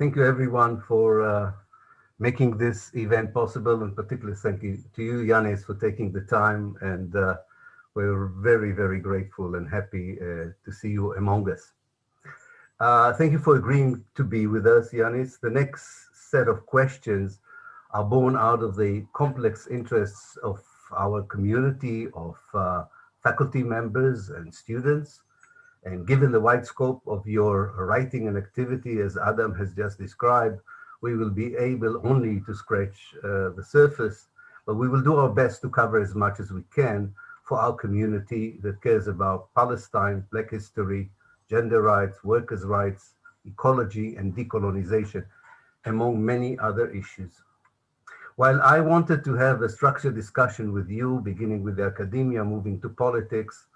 thank you everyone for uh, making this event possible and particularly thank you to you, Yanis, for taking the time and uh, we're very, very grateful and happy uh, to see you among us. Uh, thank you for agreeing to be with us, Yanis. The next set of questions are born out of the complex interests of our community of uh, faculty members and students. And given the wide scope of your writing and activity, as Adam has just described, we will be able only to scratch uh, the surface, but we will do our best to cover as much as we can for our community that cares about Palestine, Black history, gender rights, workers' rights, ecology, and decolonization, among many other issues. While I wanted to have a structured discussion with you, beginning with the academia, moving to politics,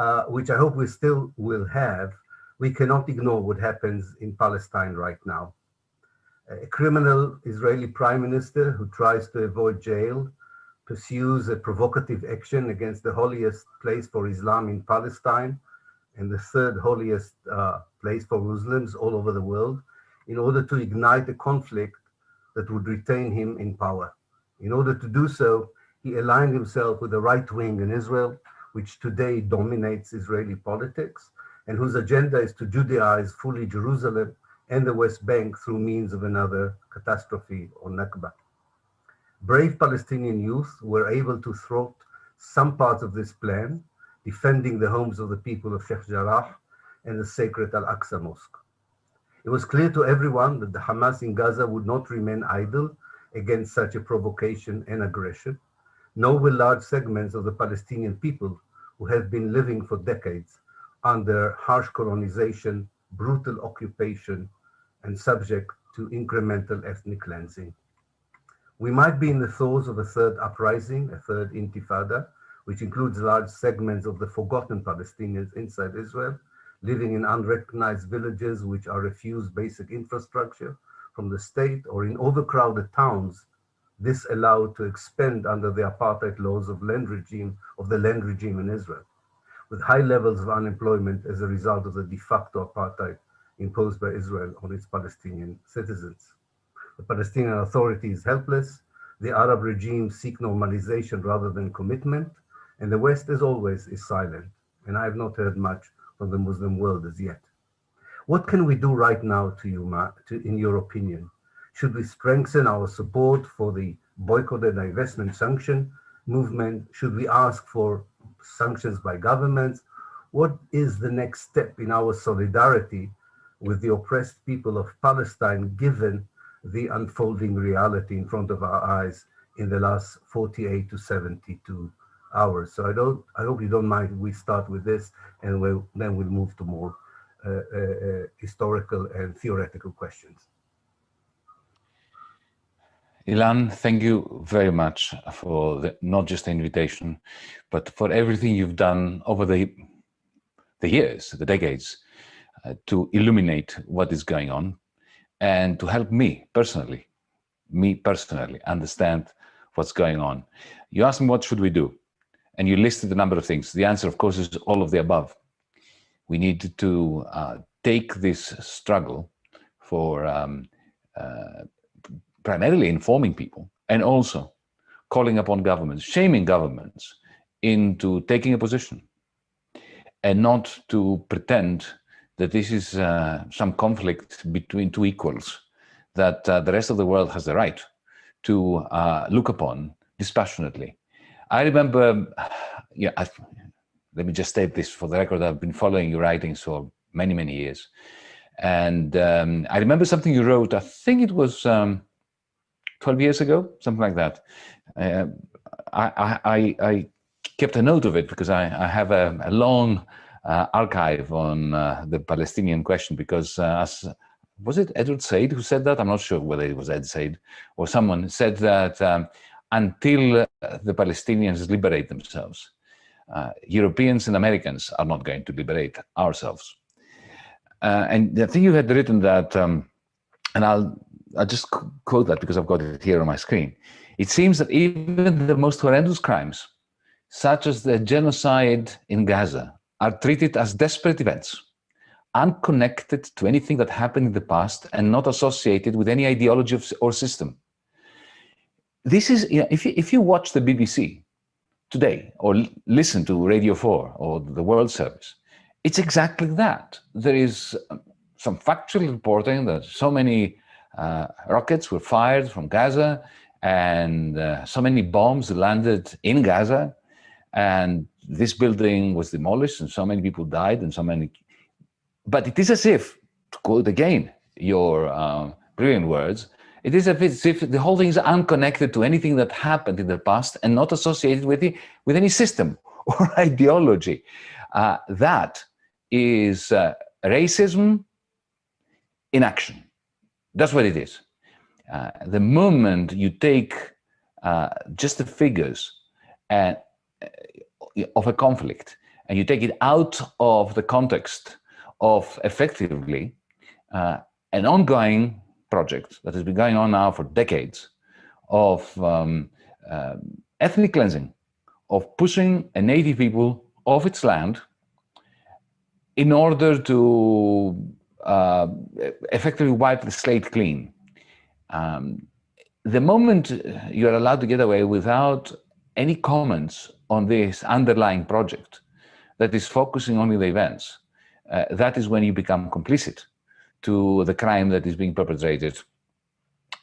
uh, which I hope we still will have, we cannot ignore what happens in Palestine right now. A criminal Israeli prime minister who tries to avoid jail, pursues a provocative action against the holiest place for Islam in Palestine and the third holiest uh, place for Muslims all over the world in order to ignite a conflict that would retain him in power. In order to do so, he aligned himself with the right wing in Israel, which today dominates Israeli politics and whose agenda is to Judaize fully Jerusalem and the West Bank through means of another catastrophe or Nakba. Brave Palestinian youth were able to thwart some parts of this plan, defending the homes of the people of Sheikh Jarrah and the sacred Al-Aqsa Mosque. It was clear to everyone that the Hamas in Gaza would not remain idle against such a provocation and aggression, nor will large segments of the Palestinian people who have been living for decades under harsh colonization, brutal occupation, and subject to incremental ethnic cleansing. We might be in the throes of a third uprising, a third intifada, which includes large segments of the forgotten Palestinians inside Israel, living in unrecognized villages which are refused basic infrastructure from the state or in overcrowded towns, this allowed to expand under the apartheid laws of land regime of the land regime in Israel, with high levels of unemployment as a result of the de facto apartheid imposed by Israel on its Palestinian citizens. The Palestinian Authority is helpless, the Arab regime seek normalization rather than commitment, and the West, as always, is silent. And I have not heard much from the Muslim world as yet. What can we do right now to you, Ma, to, in your opinion? Should we strengthen our support for the boycott and divestment sanction movement? Should we ask for sanctions by governments? What is the next step in our solidarity with the oppressed people of Palestine, given the unfolding reality in front of our eyes in the last 48 to 72 hours. So I don't, I hope you don't mind we start with this and we'll, then we'll move to more uh, uh, uh, historical and theoretical questions. Ilan, thank you very much for the, not just the invitation, but for everything you've done over the, the years, the decades, uh, to illuminate what is going on and to help me personally, me personally, understand what's going on. You asked me, what should we do? And you listed a number of things. The answer, of course, is all of the above. We need to uh, take this struggle for um, uh, primarily informing people and also calling upon governments, shaming governments into taking a position and not to pretend that this is uh, some conflict between two equals that uh, the rest of the world has the right to uh, look upon dispassionately. I remember, yeah, I, let me just state this for the record, I've been following your writings for many, many years. And um, I remember something you wrote, I think it was um, 12 years ago, something like that. Uh, I, I, I, kept a note of it because I, I have a, a long uh, archive on uh, the Palestinian question because uh, as was it Edward Said who said that? I'm not sure whether it was Ed Said or someone said that um, until the Palestinians liberate themselves, uh, Europeans and Americans are not going to liberate ourselves. Uh, and I think you had written that, um, and I'll, I'll just quote that because I've got it here on my screen. It seems that even the most horrendous crimes, such as the genocide in Gaza, are treated as desperate events unconnected to anything that happened in the past and not associated with any ideology or system. This is, you know, if, you, if you watch the BBC today or listen to Radio 4 or the World Service, it's exactly that. There is um, some factual reporting that so many rockets were fired from Gaza and uh, so many bombs landed in Gaza. And this building was demolished and so many people died and so many but it is as if to quote again your uh, brilliant words it is as if the whole thing is unconnected to anything that happened in the past and not associated with the, with any system or ideology. Uh, that is uh, racism in action that's what it is. Uh, the moment you take uh, just the figures and, uh, of a conflict and you take it out of the context of effectively uh, an ongoing project that has been going on now for decades of um, uh, ethnic cleansing, of pushing a native people off its land in order to uh, effectively wipe the slate clean. Um, the moment you're allowed to get away without any comments on this underlying project that is focusing only the events, uh, that is when you become complicit to the crime that is being perpetrated.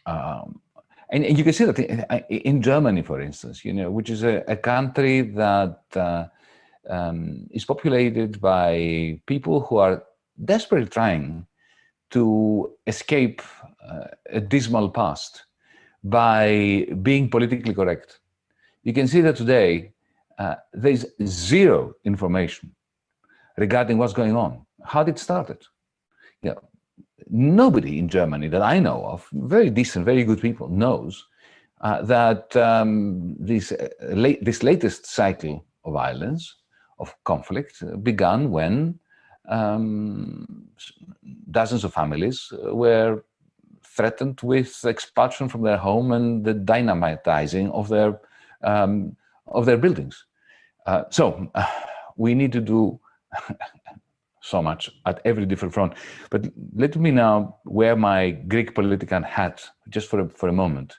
Um, and, and, you can see that in, in, Germany, for instance, you know, which is a, a country that uh, um, is populated by people who are desperately trying to escape uh, a dismal past by being politically correct. You can see that today uh, there's zero information regarding what's going on, how did it started. Yeah, nobody in Germany that I know of, very decent, very good people, knows uh, that um, this, uh, this latest cycle of violence, of conflict, began when um, dozens of families were threatened with expulsion from their home and the dynamitizing of their um, of their buildings. Uh, so uh, we need to do so much at every different front. But let me now wear my Greek politician hat just for a, for a moment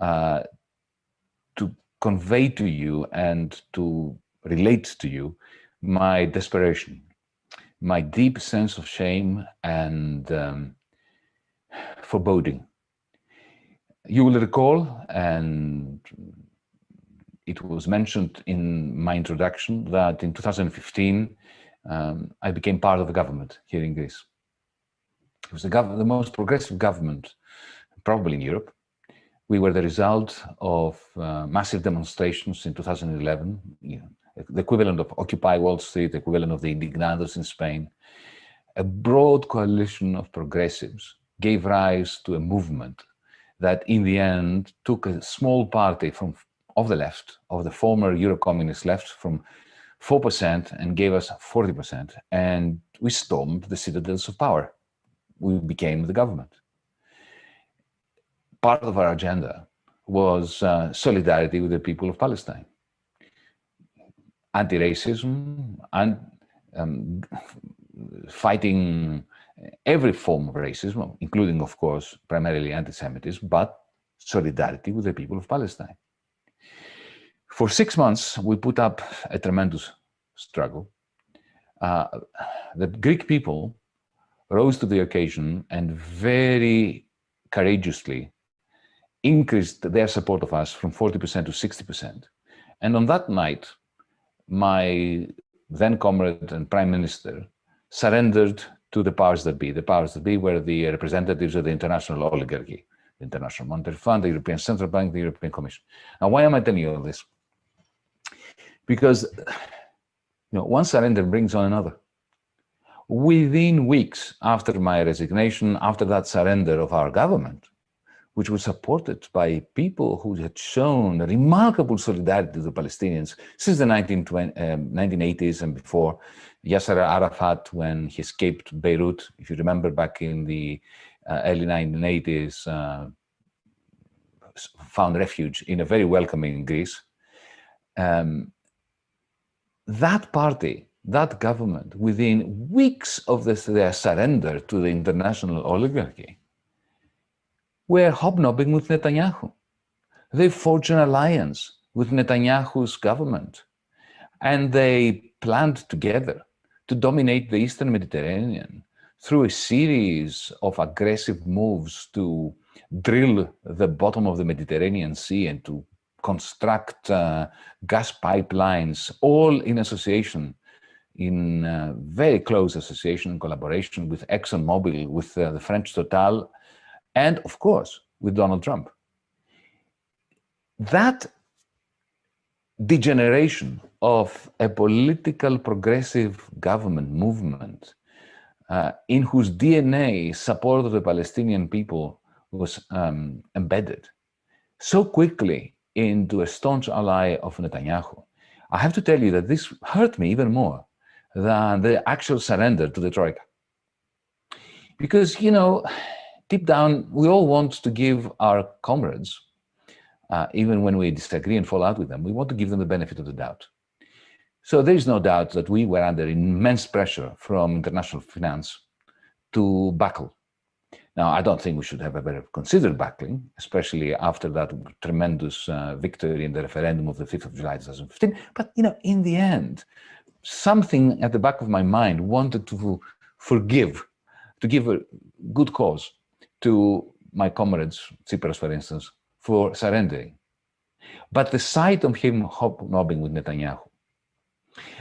uh, to convey to you and to relate to you my desperation, my deep sense of shame and um, foreboding. You will recall, and it was mentioned in my introduction, that in 2015, um, I became part of the government here in Greece. It was the, the most progressive government probably in Europe. We were the result of uh, massive demonstrations in 2011, you know, the equivalent of Occupy Wall Street, the equivalent of the Indignados in Spain. A broad coalition of progressives gave rise to a movement that in the end took a small party from of the left, of the former Euro-communist left, from 4% and gave us 40%. And we stormed the citadels of power. We became the government. Part of our agenda was uh, solidarity with the people of Palestine. Anti-racism and um, fighting every form of racism, including, of course, primarily anti-Semitism, but solidarity with the people of Palestine. For six months, we put up a tremendous struggle. Uh, the Greek people rose to the occasion and very courageously increased their support of us from 40% to 60%. And on that night, my then comrade and prime minister surrendered to the powers that be. The powers that be were the representatives of the international oligarchy, the International Monetary Fund, the European Central Bank, the European Commission. Now, why am I telling you all this? because you know, one surrender brings on another. Within weeks after my resignation, after that surrender of our government, which was supported by people who had shown remarkable solidarity to the Palestinians since the 1980s um, and before. Yasser Arafat, when he escaped Beirut, if you remember back in the uh, early 1980s, uh, found refuge in a very welcoming Greece. Um, that party that government, within weeks of this, their surrender to the international oligarchy, were hobnobbing with Netanyahu. They forged an alliance with Netanyahu's government, and they planned together to dominate the Eastern Mediterranean through a series of aggressive moves to drill the bottom of the Mediterranean Sea and to construct uh, gas pipelines, all in association in uh, very close association and collaboration with ExxonMobil, with uh, the French Total, and of course, with Donald Trump. That degeneration of a political progressive government movement uh, in whose DNA support of the Palestinian people was um, embedded so quickly into a staunch ally of Netanyahu. I have to tell you that this hurt me even more than the actual surrender to the Troika. Because, you know, deep down, we all want to give our comrades, uh, even when we disagree and fall out with them, we want to give them the benefit of the doubt. So there is no doubt that we were under immense pressure from international finance to buckle. Now, I don't think we should have ever considered buckling, especially after that tremendous uh, victory in the referendum of the 5th of July 2015. But, you know, in the end, something at the back of my mind wanted to forgive, to give a good cause to my comrades, Tsipras, for instance, for surrendering. But the sight of him hobnobbing with Netanyahu,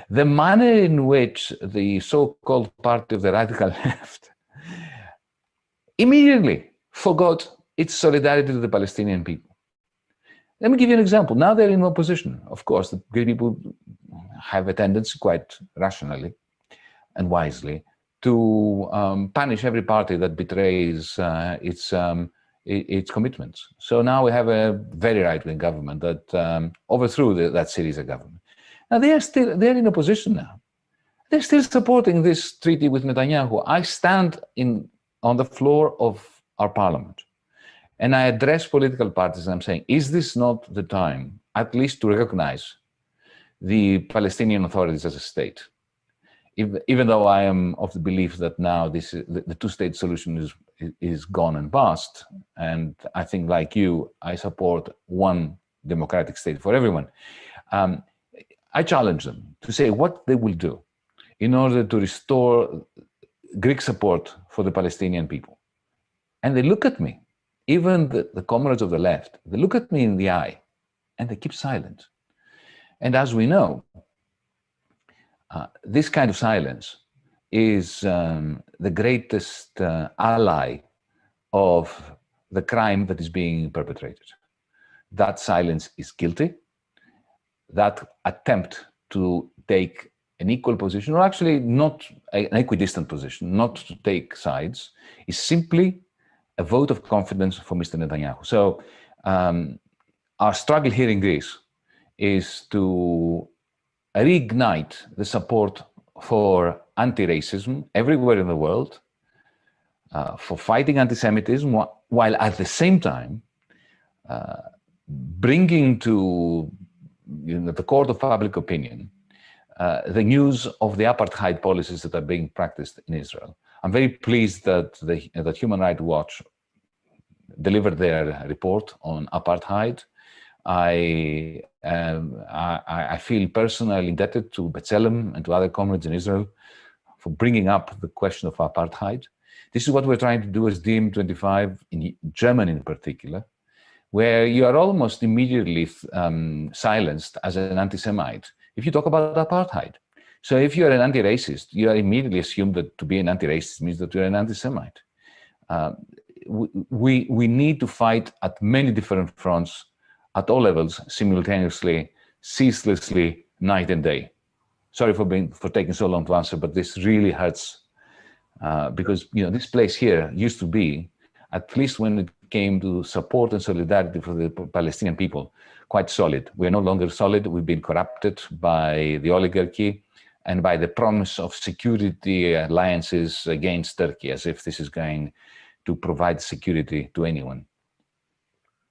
the manner in which the so-called party of the radical left immediately forgot its solidarity to the Palestinian people. Let me give you an example. Now they're in opposition. Of course, the Greek people have a tendency, quite rationally and wisely, to um, punish every party that betrays uh, its um, its commitments. So now we have a very right-wing government that um, overthrew the, that Syriza government. Now they are still they're in opposition now. They're still supporting this treaty with Netanyahu. I stand in on the floor of our parliament and I address political parties and I'm saying, is this not the time, at least to recognize the Palestinian authorities as a state? If, even though I am of the belief that now this the, the two-state solution is is gone and past, and I think like you, I support one democratic state for everyone. Um, I challenge them to say what they will do in order to restore Greek support for the Palestinian people. And they look at me even the, the comrades of the left, they look at me in the eye and they keep silent. And as we know, uh, this kind of silence is um, the greatest uh, ally of the crime that is being perpetrated. That silence is guilty. That attempt to take an equal position, or actually not an equidistant position, not to take sides, is simply a vote of confidence for Mr. Netanyahu. So um, our struggle here in Greece is to reignite the support for anti-racism everywhere in the world, uh, for fighting anti-Semitism, while at the same time uh, bringing to you know, the court of public opinion uh, the news of the apartheid policies that are being practiced in Israel. I'm very pleased that, the, that Human Rights Watch delivered their report on apartheid. I, um, I, I, feel personally indebted to B'Tselem and to other comrades in Israel for bringing up the question of apartheid. This is what we're trying to do as DiEM25 in Germany in particular, where you are almost immediately um, silenced as an anti-Semite if you talk about apartheid. So if you're an anti-racist, you are immediately assumed that to be an anti-racist means that you're an anti-Semite. Uh, we, we need to fight at many different fronts at all levels simultaneously, ceaselessly, night and day. Sorry for being for taking so long to answer, but this really hurts uh, because you know this place here used to be, at least when it came to support and solidarity for the Palestinian people, quite solid. We're no longer solid. We've been corrupted by the oligarchy and by the promise of security alliances against Turkey, as if this is going to provide security to anyone.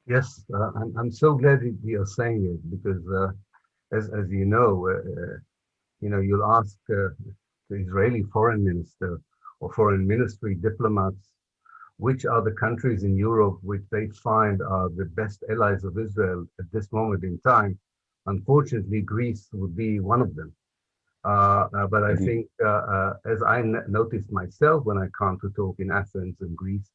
Yes, uh, I'm, I'm so glad you're saying it because, uh, as, as you know, uh, you know, you'll ask uh, the Israeli foreign minister or foreign ministry diplomats which are the countries in Europe which they find are the best allies of Israel at this moment in time. Unfortunately, Greece would be one of them. Uh, uh, but I mm -hmm. think, uh, uh as I noticed myself when I come to talk in Athens and Greece,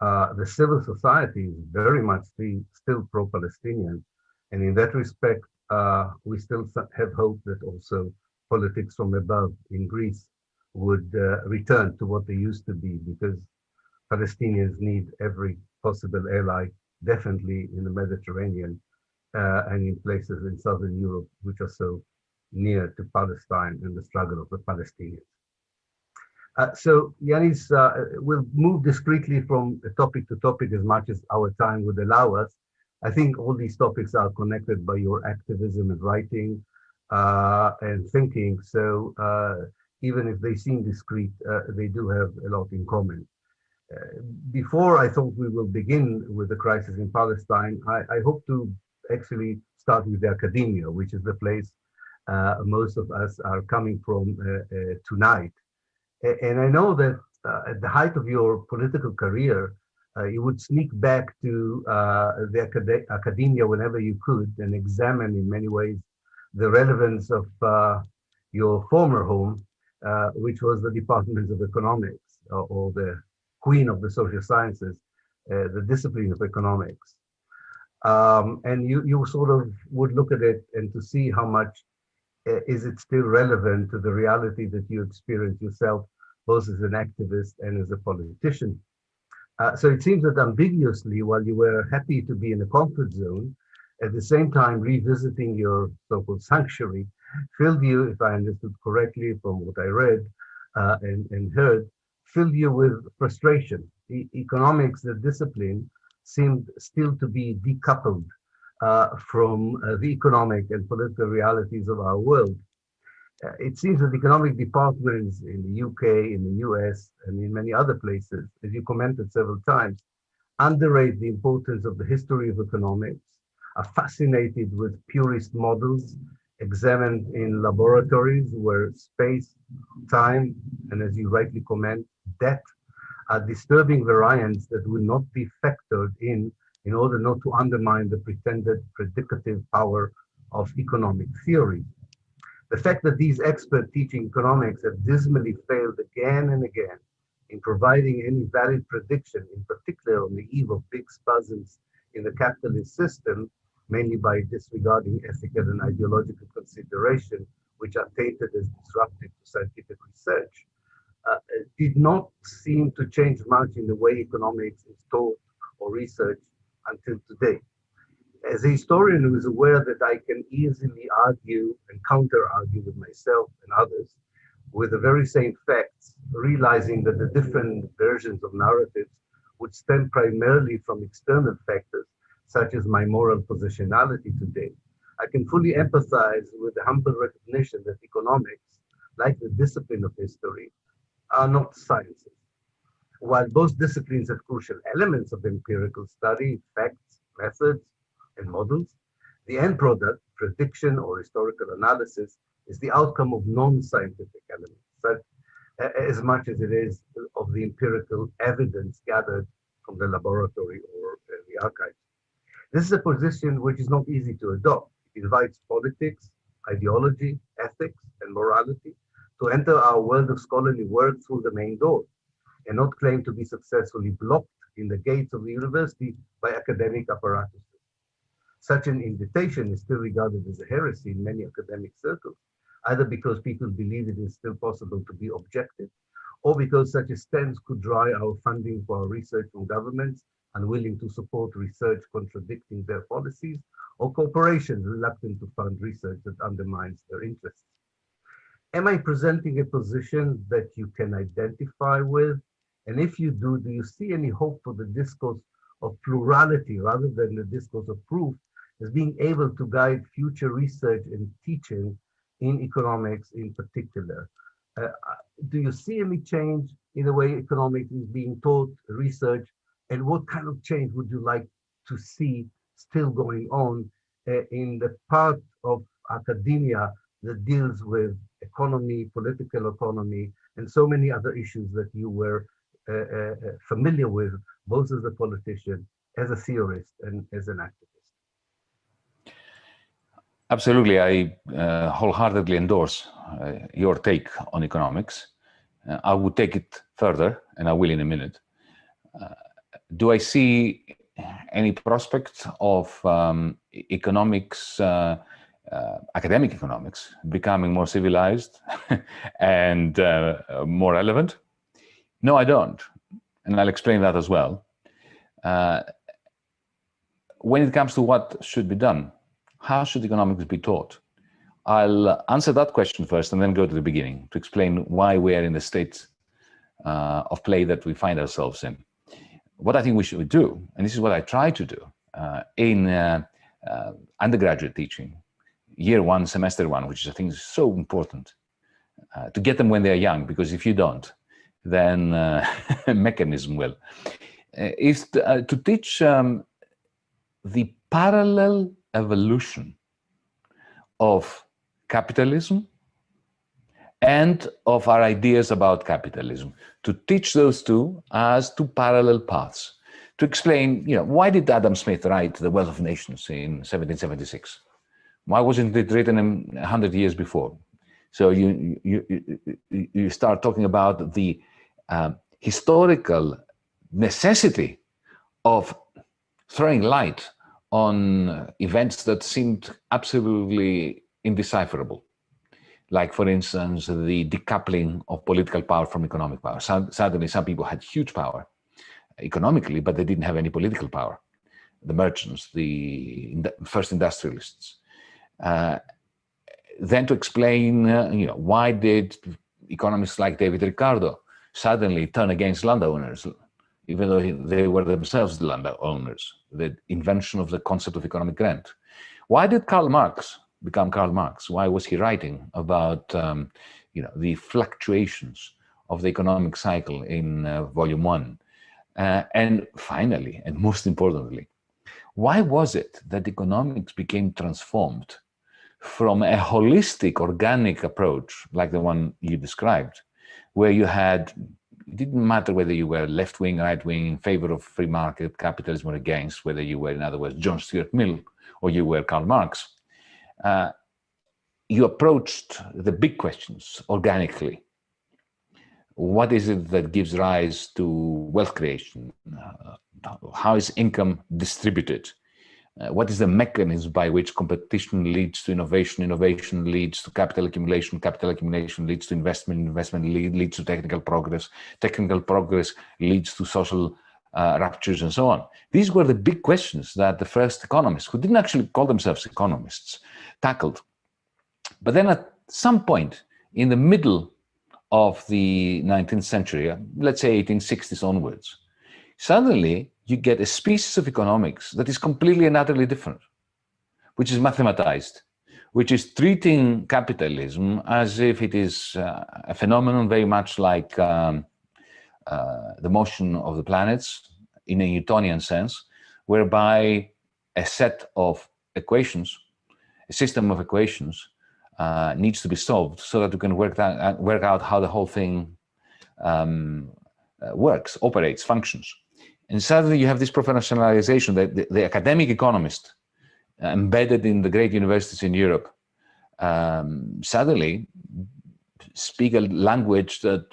uh, the civil society is very much still pro-Palestinian. And in that respect, uh, we still have hope that also politics from above in Greece would return to what they used to be, because Palestinians need every possible ally, definitely in the Mediterranean and in places in Southern Europe, which are so near to Palestine and the struggle of the Palestinians. Uh, so Yanis, uh, we'll move discreetly from topic to topic as much as our time would allow us. I think all these topics are connected by your activism and writing uh, and thinking. So uh, even if they seem discrete, uh, they do have a lot in common. Before I thought we will begin with the crisis in Palestine, I, I hope to actually start with the academia, which is the place most of us are coming from tonight. And I know that at the height of your political career, you would sneak back to the acad academia whenever you could and examine in many ways the relevance of your former home, uh, which was the Department of Economics, uh, or the queen of the social sciences, uh, the discipline of economics. Um, and you, you sort of would look at it and to see how much uh, is it still relevant to the reality that you experience yourself, both as an activist and as a politician? Uh, so it seems that ambiguously, while you were happy to be in a comfort zone, at the same time revisiting your so-called sanctuary filled you, if I understood correctly from what I read uh, and, and heard, filled you with frustration. The economics, the discipline, seemed still to be decoupled uh, from uh, the economic and political realities of our world. Uh, it seems that economic departments in the UK, in the US, and in many other places, as you commented several times, underrate the importance of the history of economics, are fascinated with purist models examined in laboratories where space, time, and as you rightly comment, debt are disturbing variants that will not be factored in in order not to undermine the pretended predicative power of economic theory. The fact that these experts teaching economics have dismally failed again and again in providing any valid prediction, in particular on the eve of big spasms in the capitalist system, mainly by disregarding ethical and ideological consideration, which are tainted as disruptive to scientific research, uh, did not seem to change much in the way economics is taught or researched until today. As a historian who is aware that I can easily argue and counter-argue with myself and others with the very same facts, realizing that the different versions of narratives would stem primarily from external factors, such as my moral positionality today, I can fully empathize with the humble recognition that economics, like the discipline of history, are not sciences. While both disciplines have crucial elements of empirical study, facts, methods, and models, the end product, prediction or historical analysis, is the outcome of non-scientific elements, but as much as it is of the empirical evidence gathered from the laboratory or uh, the archives. This is a position which is not easy to adopt. It invites politics, ideology, ethics, and morality to enter our world of scholarly work through the main door and not claim to be successfully blocked in the gates of the university by academic apparatuses. Such an invitation is still regarded as a heresy in many academic circles, either because people believe it is still possible to be objective, or because such a stance could dry our funding for our research from governments unwilling to support research contradicting their policies, or corporations reluctant to fund research that undermines their interests. Am I presenting a position that you can identify with and if you do, do you see any hope for the discourse of plurality rather than the discourse of proof as being able to guide future research and teaching in economics in particular? Uh, uh, do you see any change in the way economics is being taught, research, and what kind of change would you like to see still going on uh, in the part of academia that deals with economy, political economy, and so many other issues that you were familiar with, both as a politician, as a theorist, and as an activist. Absolutely, I uh, wholeheartedly endorse uh, your take on economics. Uh, I would take it further, and I will in a minute. Uh, do I see any prospect of um, economics, academic economics, becoming more civilized and more relevant? No, I don't. And I'll explain that as well. Uh, when it comes to what should be done, how should economics be taught? I'll answer that question first and then go to the beginning to explain why we are in the state uh, of play that we find ourselves in. What I think we should do, and this is what I try to do uh, in uh, uh undergraduate teaching, year one, semester one, which I think is so important, uh, to get them when they're young, because if you don't, then uh, mechanism will, uh, is to, uh, to teach um, the parallel evolution of capitalism and of our ideas about capitalism, to teach those two as two parallel paths, to explain, you know, why did Adam Smith write The Wealth of Nations in 1776? Why wasn't it written 100 years before? So you, you, you, start talking about the uh, historical necessity of throwing light on events that seemed absolutely indecipherable. Like, for instance, the decoupling of political power from economic power. Suddenly, some people had huge power economically, but they didn't have any political power. The merchants, the first industrialists. Uh, then to explain, uh, you know, why did economists like David Ricardo suddenly turn against landowners, even though they were themselves the landowners, the invention of the concept of economic rent. Why did Karl Marx become Karl Marx? Why was he writing about um, you know, the fluctuations of the economic cycle in uh, volume one? Uh, and finally, and most importantly, why was it that economics became transformed from a holistic, organic approach, like the one you described, where you had, it didn't matter whether you were left wing, right wing, in favor of free market capitalism or against, whether you were, in other words, John Stuart Mill or you were Karl Marx. Uh, you approached the big questions organically. What is it that gives rise to wealth creation? Uh, how is income distributed? Uh, what is the mechanism by which competition leads to innovation, innovation leads to capital accumulation, capital accumulation leads to investment, investment lead, leads to technical progress, technical progress leads to social uh, ruptures and so on. These were the big questions that the first economists, who didn't actually call themselves economists, tackled. But then at some point in the middle of the 19th century, let's say 1860s onwards, suddenly you get a species of economics that is completely and utterly different, which is mathematized, which is treating capitalism as if it is uh, a phenomenon very much like um, uh, the motion of the planets in a Newtonian sense, whereby a set of equations, a system of equations, uh, needs to be solved so that we can work, that, work out how the whole thing um, uh, works, operates, functions. And suddenly you have this professionalization that the, the academic economist uh, embedded in the great universities in Europe um, suddenly speak a language that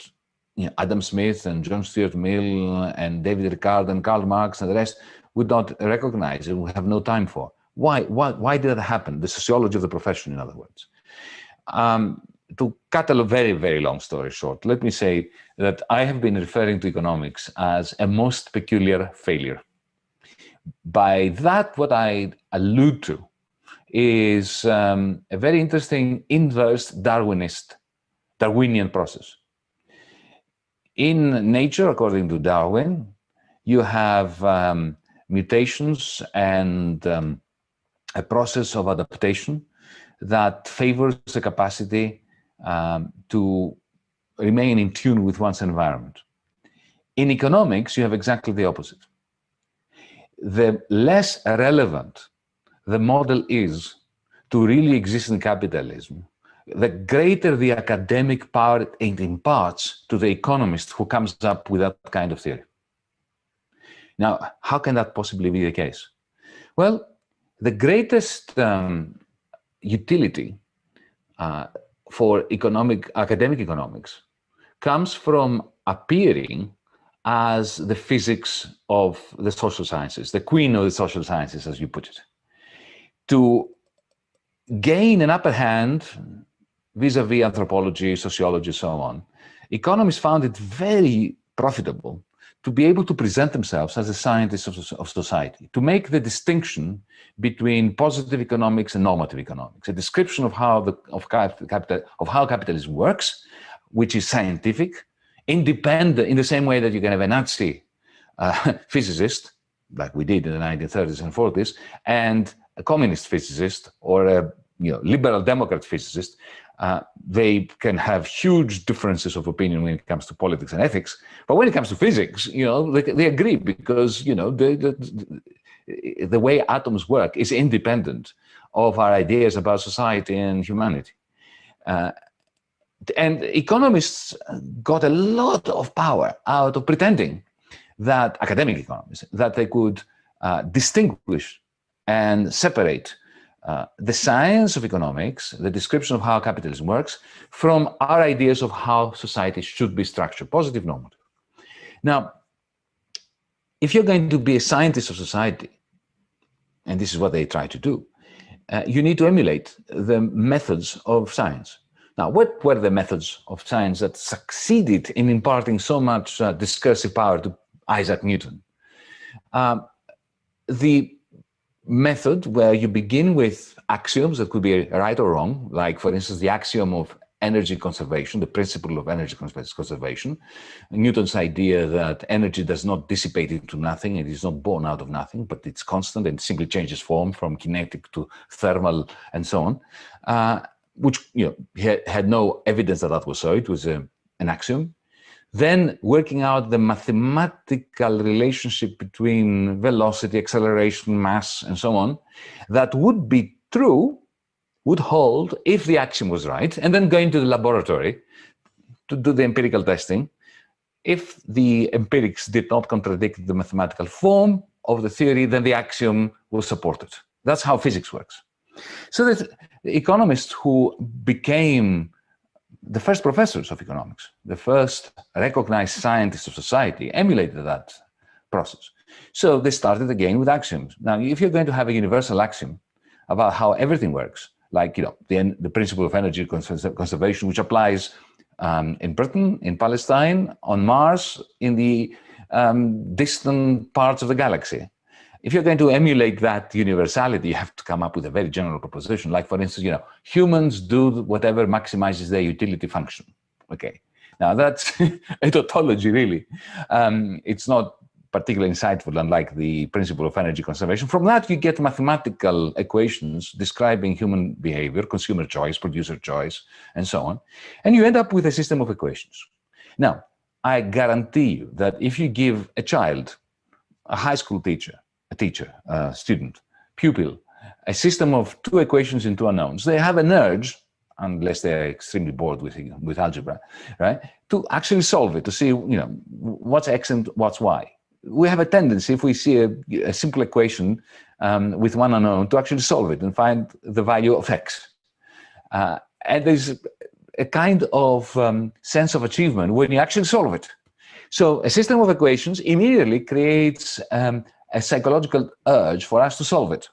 you know, Adam Smith and John Stuart Mill and David Ricardo and Karl Marx and the rest would not recognize and would have no time for. Why, why, why did that happen? The sociology of the profession, in other words. Um, to cut a very, very long story short, let me say that I have been referring to economics as a most peculiar failure. By that, what I allude to is um, a very interesting inverse Darwinist, Darwinian process. In nature, according to Darwin, you have um, mutations and um, a process of adaptation that favors the capacity um, to remain in tune with one's environment. In economics, you have exactly the opposite. The less relevant the model is to really exist in capitalism, the greater the academic power it imparts to the economist who comes up with that kind of theory. Now, how can that possibly be the case? Well, the greatest um, utility uh, for economic, academic economics comes from appearing as the physics of the social sciences, the queen of the social sciences, as you put it. To gain an upper hand vis-a-vis -vis anthropology, sociology, so on, economists found it very profitable to be able to present themselves as a scientist of, of, society, to make the distinction between positive economics and normative economics, a description of how the of capital of how capitalism works, which is scientific, independent in the same way that you can have a Nazi uh, physicist, like we did in the 1930s and 40s, and a communist physicist or a you know, liberal democrat physicist, uh, they can have huge differences of opinion when it comes to politics and ethics. But when it comes to physics, you know, they, they agree because, you know, the, the, the way atoms work is independent of our ideas about society and humanity. Uh, and economists got a lot of power out of pretending that, academic economists, that they could uh, distinguish and separate uh, the science of economics, the description of how capitalism works, from our ideas of how society should be structured, positive, normative. Now, if you're going to be a scientist of society, and this is what they try to do, uh, you need to emulate the methods of science. Now, what were the methods of science that succeeded in imparting so much uh, discursive power to Isaac Newton? Um, the method where you begin with axioms that could be right or wrong, like for instance, the axiom of energy conservation, the principle of energy conservation, Newton's idea that energy does not dissipate into nothing, it is not born out of nothing, but it's constant and simply changes form from kinetic to thermal and so on, uh, which you know had, had no evidence that that was so, it was a, an axiom. Then working out the mathematical relationship between velocity, acceleration, mass, and so on, that would be true, would hold if the axiom was right, and then going to the laboratory to do the empirical testing. If the empirics did not contradict the mathematical form of the theory, then the axiom was supported. That's how physics works. So the economists who became the first professors of economics, the first recognized scientists of society emulated that process. So they started again with axioms. Now, if you're going to have a universal axiom about how everything works, like you know the, the principle of energy conservation, which applies um, in Britain, in Palestine, on Mars, in the um, distant parts of the galaxy, if you're going to emulate that universality, you have to come up with a very general proposition. Like, for instance, you know, humans do whatever maximizes their utility function. Okay. Now, that's a tautology, really. Um, it's not particularly insightful, unlike the principle of energy conservation. From that, you get mathematical equations describing human behavior, consumer choice, producer choice, and so on. And you end up with a system of equations. Now, I guarantee you that if you give a child, a high school teacher, a teacher, a student, pupil, a system of two equations and two unknowns, they have an urge, unless they're extremely bored with, with algebra, right, to actually solve it, to see, you know, what's x and what's y. We have a tendency, if we see a, a simple equation um, with one unknown, to actually solve it and find the value of x. Uh, and there's a kind of um, sense of achievement when you actually solve it. So a system of equations immediately creates um, a psychological urge for us to solve it.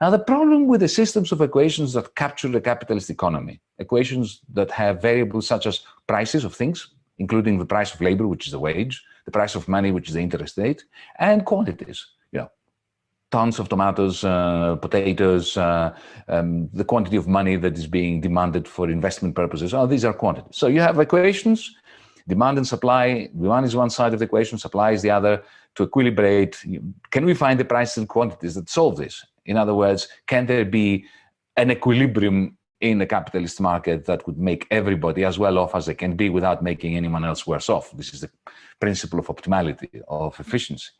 Now, the problem with the systems of equations that capture the capitalist economy, equations that have variables such as prices of things, including the price of labor, which is the wage, the price of money, which is the interest rate, and quantities, you know, tons of tomatoes, uh, potatoes, uh, um, the quantity of money that is being demanded for investment purposes. Oh, these are quantities. So you have equations, demand and supply. Demand is one side of the equation, supply is the other to equilibrate, can we find the prices and quantities that solve this? In other words, can there be an equilibrium in a capitalist market that would make everybody as well off as they can be without making anyone else worse off? This is the principle of optimality, of efficiency.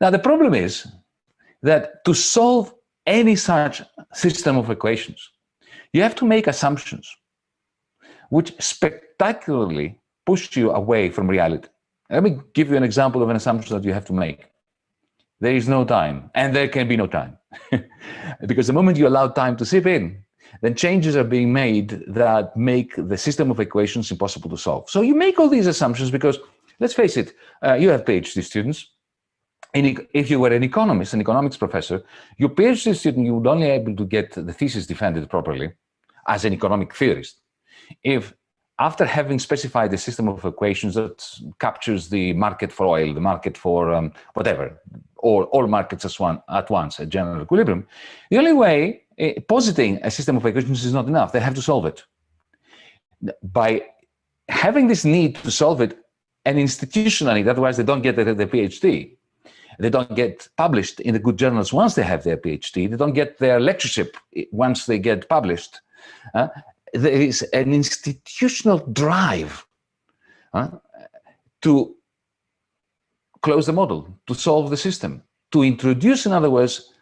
Now, the problem is that to solve any such system of equations, you have to make assumptions which spectacularly push you away from reality. Let me give you an example of an assumption that you have to make. There is no time, and there can be no time. because the moment you allow time to seep in, then changes are being made that make the system of equations impossible to solve. So you make all these assumptions because, let's face it, uh, you have PhD students, and if you were an economist, an economics professor, your PhD student, you would only be able to get the thesis defended properly as an economic theorist if after having specified a system of equations that captures the market for oil, the market for um, whatever, or all markets as one, at once, a general equilibrium, the only way uh, positing a system of equations is not enough. They have to solve it. By having this need to solve it and institutionally, otherwise they don't get the, the PhD, they don't get published in the good journals once they have their PhD, they don't get their lectureship once they get published. Uh, there is an institutional drive to close the model, to solve the system, to introduce, in other words,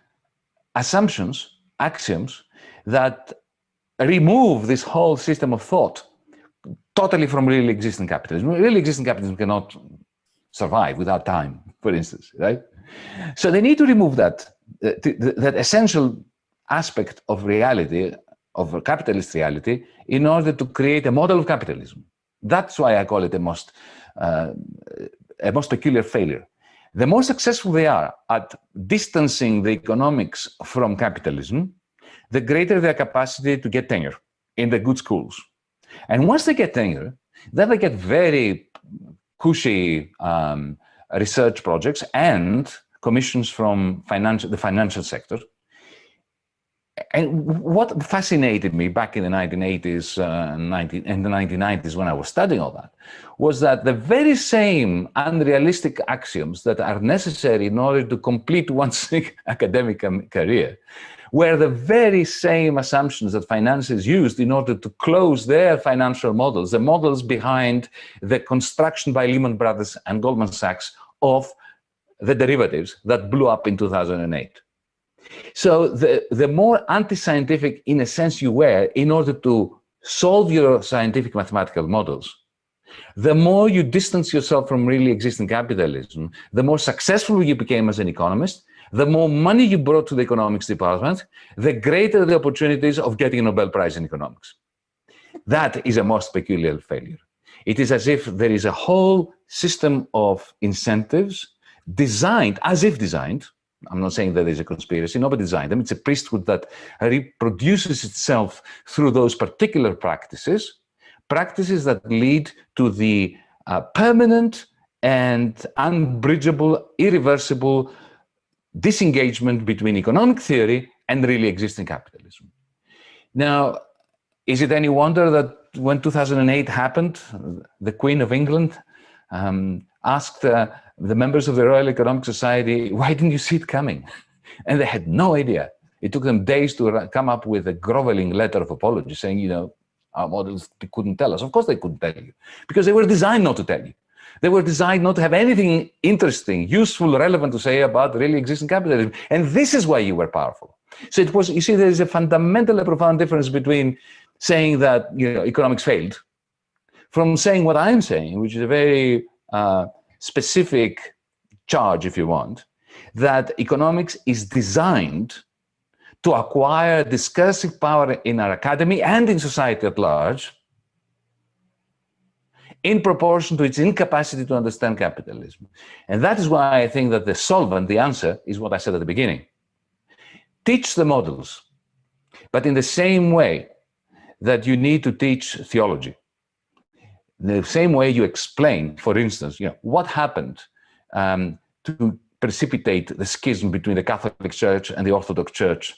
assumptions, axioms that remove this whole system of thought totally from really existing capitalism. Really existing capitalism cannot survive without time, for instance, right? So they need to remove that, uh, that essential aspect of reality of a capitalist reality in order to create a model of capitalism. That's why I call it a most, uh, a most peculiar failure. The more successful they are at distancing the economics from capitalism, the greater their capacity to get tenure in the good schools. And once they get tenure, then they get very cushy um, research projects and commissions from financial, the financial sector, and what fascinated me back in the 1980s, uh, 19, in the 1990s when I was studying all that, was that the very same unrealistic axioms that are necessary in order to complete one's academic career were the very same assumptions that financiers used in order to close their financial models, the models behind the construction by Lehman Brothers and Goldman Sachs of the derivatives that blew up in 2008. So the, the more anti-scientific, in a sense, you were in order to solve your scientific mathematical models, the more you distance yourself from really existing capitalism, the more successful you became as an economist, the more money you brought to the economics department, the greater the opportunities of getting a Nobel Prize in economics. That is a most peculiar failure. It is as if there is a whole system of incentives designed, as if designed, I'm not saying that there's a conspiracy, nobody designed them. It's a priesthood that reproduces itself through those particular practices, practices that lead to the uh, permanent and unbridgeable, irreversible disengagement between economic theory and really existing capitalism. Now, is it any wonder that when 2008 happened, the Queen of England um, asked uh, the members of the Royal Economic Society, why didn't you see it coming? And they had no idea. It took them days to come up with a groveling letter of apology saying, you know, our models couldn't tell us. Of course they couldn't tell you because they were designed not to tell you. They were designed not to have anything interesting, useful, relevant to say about really existing capitalism. And this is why you were powerful. So it was, you see, there is a fundamental, profound difference between saying that, you know, economics failed from saying what I'm saying, which is a very uh, specific charge, if you want, that economics is designed to acquire discursive power in our academy and in society at large in proportion to its incapacity to understand capitalism. And that is why I think that the solvent, the answer, is what I said at the beginning. Teach the models, but in the same way that you need to teach theology the same way you explain, for instance, you know, what happened um, to precipitate the schism between the Catholic Church and the Orthodox Church,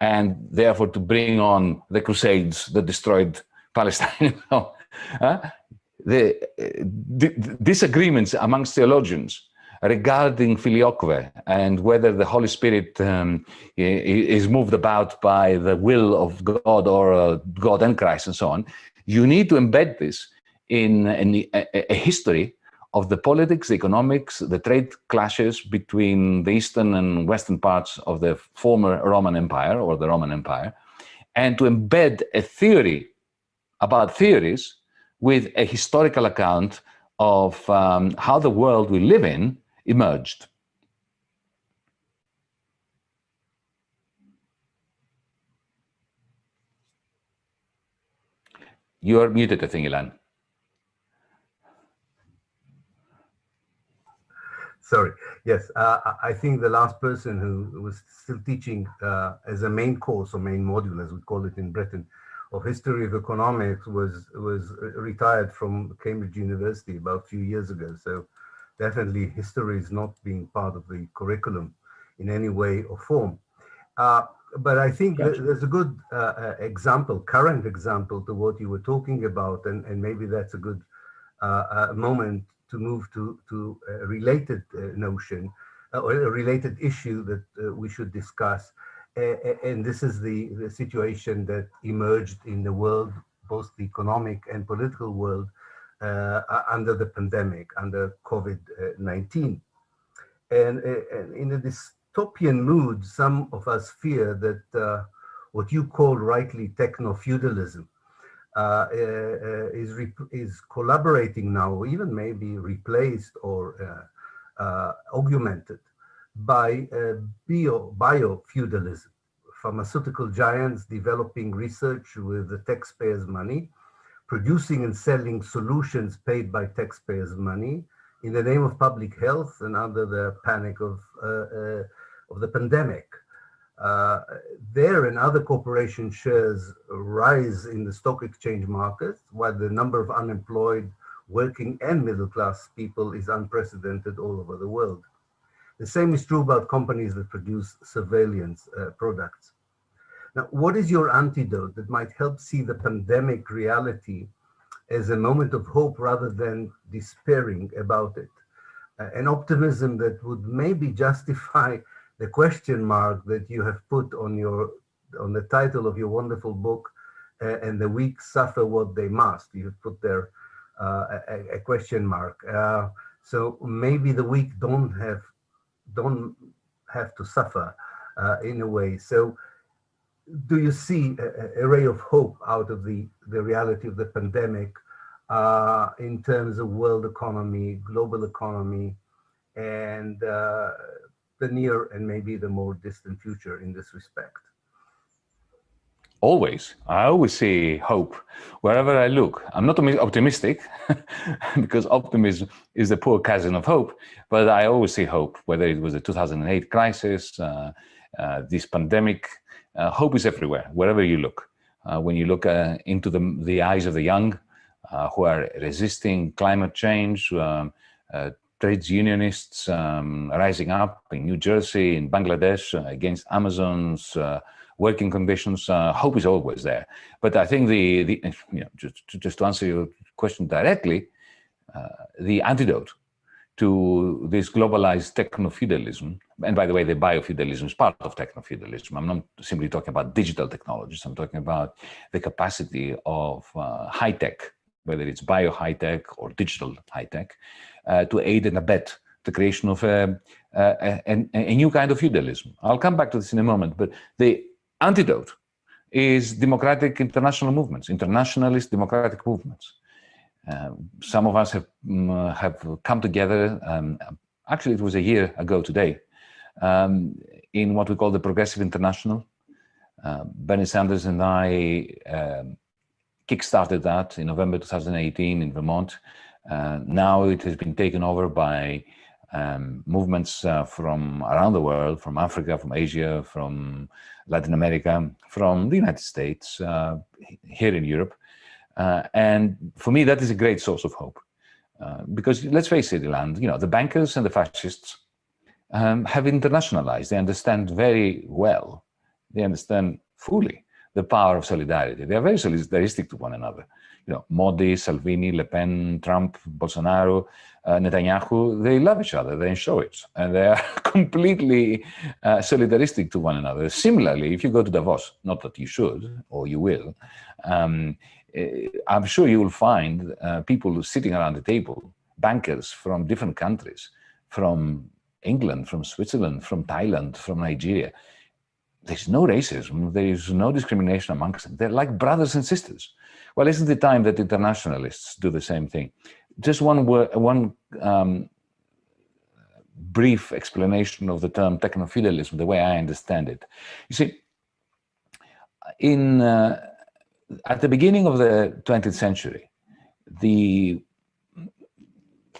and therefore to bring on the Crusades that destroyed Palestine. uh, the, disagreements amongst theologians regarding filioque and whether the Holy Spirit um, is moved about by the will of God or uh, God and Christ and so on, you need to embed this in, in a, a, history of the politics, the economics, the trade clashes between the eastern and western parts of the former Roman Empire or the Roman Empire, and to embed a theory about theories with a historical account of um, how the world we live in emerged. You are muted, I think, Ilan. Sorry. Yes, uh, I think the last person who was still teaching uh, as a main course or main module, as we call it in Britain, of history of economics was was retired from Cambridge University about a few years ago. So definitely history is not being part of the curriculum in any way or form. Uh, but I think gotcha. there's a good uh, uh, example, current example to what you were talking about, and, and maybe that's a good uh, moment to move to, to a related uh, notion uh, or a related issue that uh, we should discuss. and this is the, the situation that emerged in the world, both the economic and political world, under the pandemic, under COVID-19. And, and, in a dystopian mood, some of us fear that uh, what you call rightly techno-feudalism uh, uh, is, is collaborating now, even maybe replaced or uh, augmented by bio, bio-feudalism. Pharmaceutical giants developing research with the taxpayers' money, producing and selling solutions paid by taxpayers' money in the name of public health and under the panic of, uh, uh, of the pandemic uh, there and other corporation shares rise in the stock exchange market, while the number of unemployed working and middle class people is unprecedented all over the world. The same is true about companies that produce surveillance uh, products. Now, what is your antidote that might help see the pandemic reality as a moment of hope rather than despairing about it? Uh, an optimism that would maybe justify the question mark that you have put on your on the title of your wonderful book uh, and the weak suffer what they must. You've put there uh, a, a, question mark. Uh, so maybe the weak don't have don't have to suffer uh, in a way. So do you see a, a, ray of hope out of the the reality of the pandemic uh, in terms of world economy global economy and uh, the near and maybe the more distant future in this respect? Always. I always see hope wherever I look. I'm not optimistic because optimism is the poor cousin of hope, but I always see hope, whether it was the 2008 crisis, uh, uh, this pandemic, uh, hope is everywhere, wherever you look. Uh, when you look uh, into the, the eyes of the young uh, who are resisting climate change, um, trades unionists um, rising up in New Jersey, in Bangladesh, uh, against Amazon's uh, working conditions. Uh, hope is always there. But I think the, the you know, just, just to answer your question directly, uh, the antidote to this globalized techno-feudalism, and by the way, the biofeudalism is part of techno-feudalism. I'm not simply talking about digital technologies. I'm talking about the capacity of uh, high tech, whether it's bio high tech or digital high tech, uh, to aid and abet the creation of a, a, a, a, new kind of feudalism. I'll come back to this in a moment, but the antidote is democratic international movements, internationalist democratic movements. Uh, some of us have, um, have come together, um, actually it was a year ago today, um, in what we call the Progressive International. Uh, Bernie Sanders and I um, kickstarted that in November 2018 in Vermont. Uh, now it has been taken over by um, movements uh, from around the world, from Africa, from Asia, from Latin America, from the United States, uh, here in Europe. Uh, and for me, that is a great source of hope. Uh, because let's face it, Ilan, you know, the bankers and the fascists um, have internationalized. They understand very well, they understand fully the power of solidarity. They are very solidaristic to one another you know, Modi, Salvini, Le Pen, Trump, Bolsonaro, uh, Netanyahu, they love each other, they show it, and they are completely uh, solidaristic to one another. Similarly, if you go to Davos, not that you should, or you will, um, eh, I'm sure you will find uh, people sitting around the table, bankers from different countries, from England, from Switzerland, from Thailand, from Nigeria. There's no racism, there is no discrimination amongst them. They're like brothers and sisters Well, isn't it time that internationalists do the same thing? Just one word, one um, brief explanation of the term technofeudalism, the way I understand it. You see, in uh, at the beginning of the 20th century, the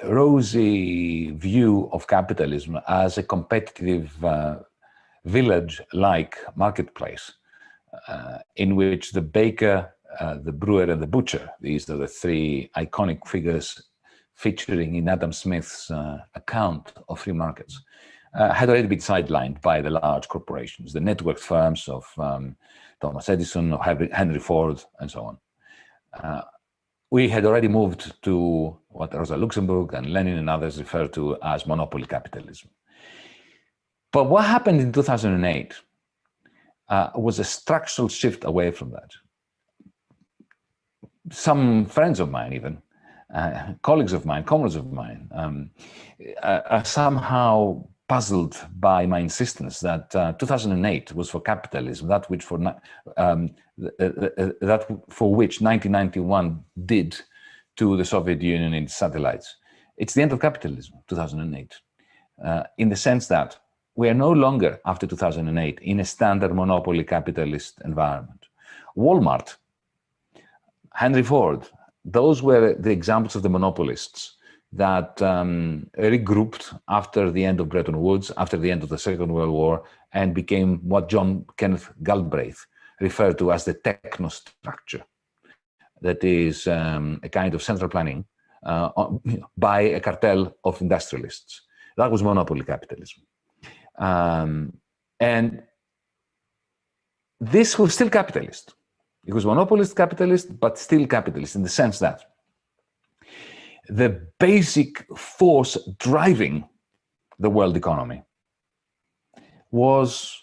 rosy view of capitalism as a competitive uh, village-like marketplace uh, in which the baker, uh, the brewer and the butcher, these are the three iconic figures featuring in Adam Smith's uh, account of free markets, uh, had already been sidelined by the large corporations, the network firms of um, Thomas Edison, of Henry Ford, and so on. Uh, we had already moved to what Rosa Luxemburg and Lenin and others refer to as monopoly capitalism. But what happened in 2008 uh, was a structural shift away from that. Some friends of mine even, uh, colleagues of mine, comrades of mine, um, are somehow puzzled by my insistence that uh, 2008 was for capitalism, that which for um, uh, uh, that for which 1991 did to the Soviet Union and its satellites. It's the end of capitalism, 2008, uh, in the sense that we are no longer, after 2008, in a standard monopoly capitalist environment. Walmart, Henry Ford, those were the examples of the monopolists that um, regrouped after the end of Bretton Woods, after the end of the Second World War, and became what John Kenneth Galbraith referred to as the technostructure. That is um, a kind of central planning uh, by a cartel of industrialists. That was monopoly capitalism. Um, and this was still capitalist. It was monopolist capitalist, but still capitalist in the sense that the basic force driving the world economy was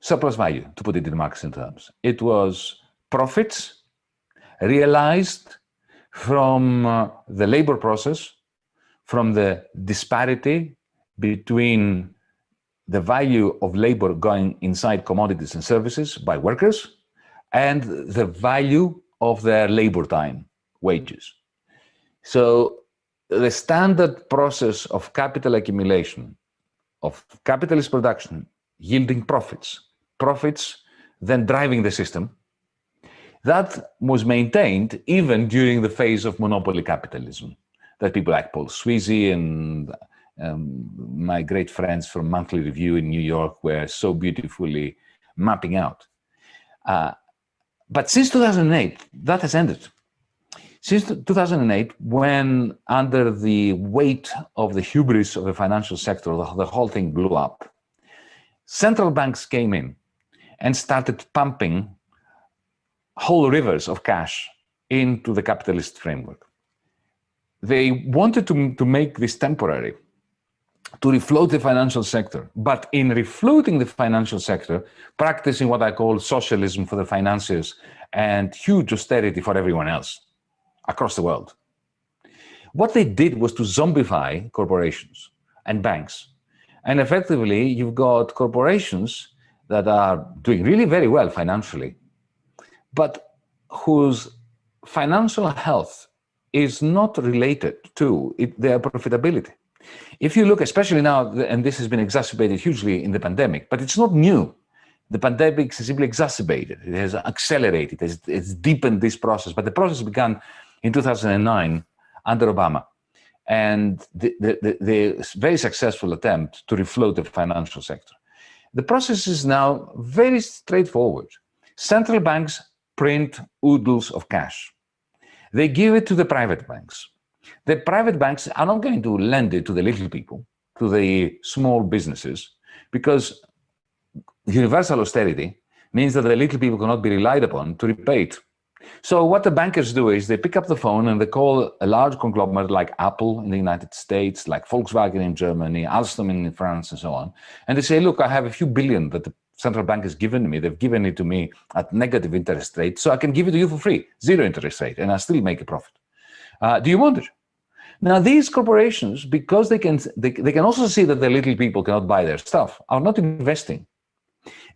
surplus value, to put it in Marxian terms. It was profits realized from uh, the labor process, from the disparity between the value of labor going inside commodities and services by workers and the value of their labor time, wages. So the standard process of capital accumulation, of capitalist production, yielding profits, profits then driving the system, that was maintained even during the phase of monopoly capitalism that people like Paul Sweezy and um, my great friends from Monthly Review in New York were so beautifully mapping out. Uh, but since 2008, that has ended. Since 2008, when under the weight of the hubris of the financial sector, the, the whole thing blew up, central banks came in and started pumping whole rivers of cash into the capitalist framework. They wanted to, to make this temporary, to refloat the financial sector, but in refloating the financial sector, practicing what I call socialism for the financiers and huge austerity for everyone else across the world. What they did was to zombify corporations and banks. And effectively, you've got corporations that are doing really very well financially, but whose financial health is not related to it, their profitability. If you look, especially now, and this has been exacerbated hugely in the pandemic, but it's not new. The pandemic has simply exacerbated, it has accelerated, it has, it's deepened this process, but the process began in 2009 under Obama. And the, the, the, the very successful attempt to refloat the financial sector. The process is now very straightforward. Central banks print oodles of cash. They give it to the private banks. The private banks are not going to lend it to the little people, to the small businesses, because universal austerity means that the little people cannot be relied upon to repay it. So what the bankers do is they pick up the phone and they call a large conglomerate like Apple in the United States, like Volkswagen in Germany, Alstom in France, and so on. And they say, look, I have a few billion that the central bank has given me. They've given it to me at negative interest rate, so I can give it to you for free, zero interest rate, and I still make a profit. Uh, do you want it? Now, these corporations, because they can, they, they can also see that the little people cannot buy their stuff, are not investing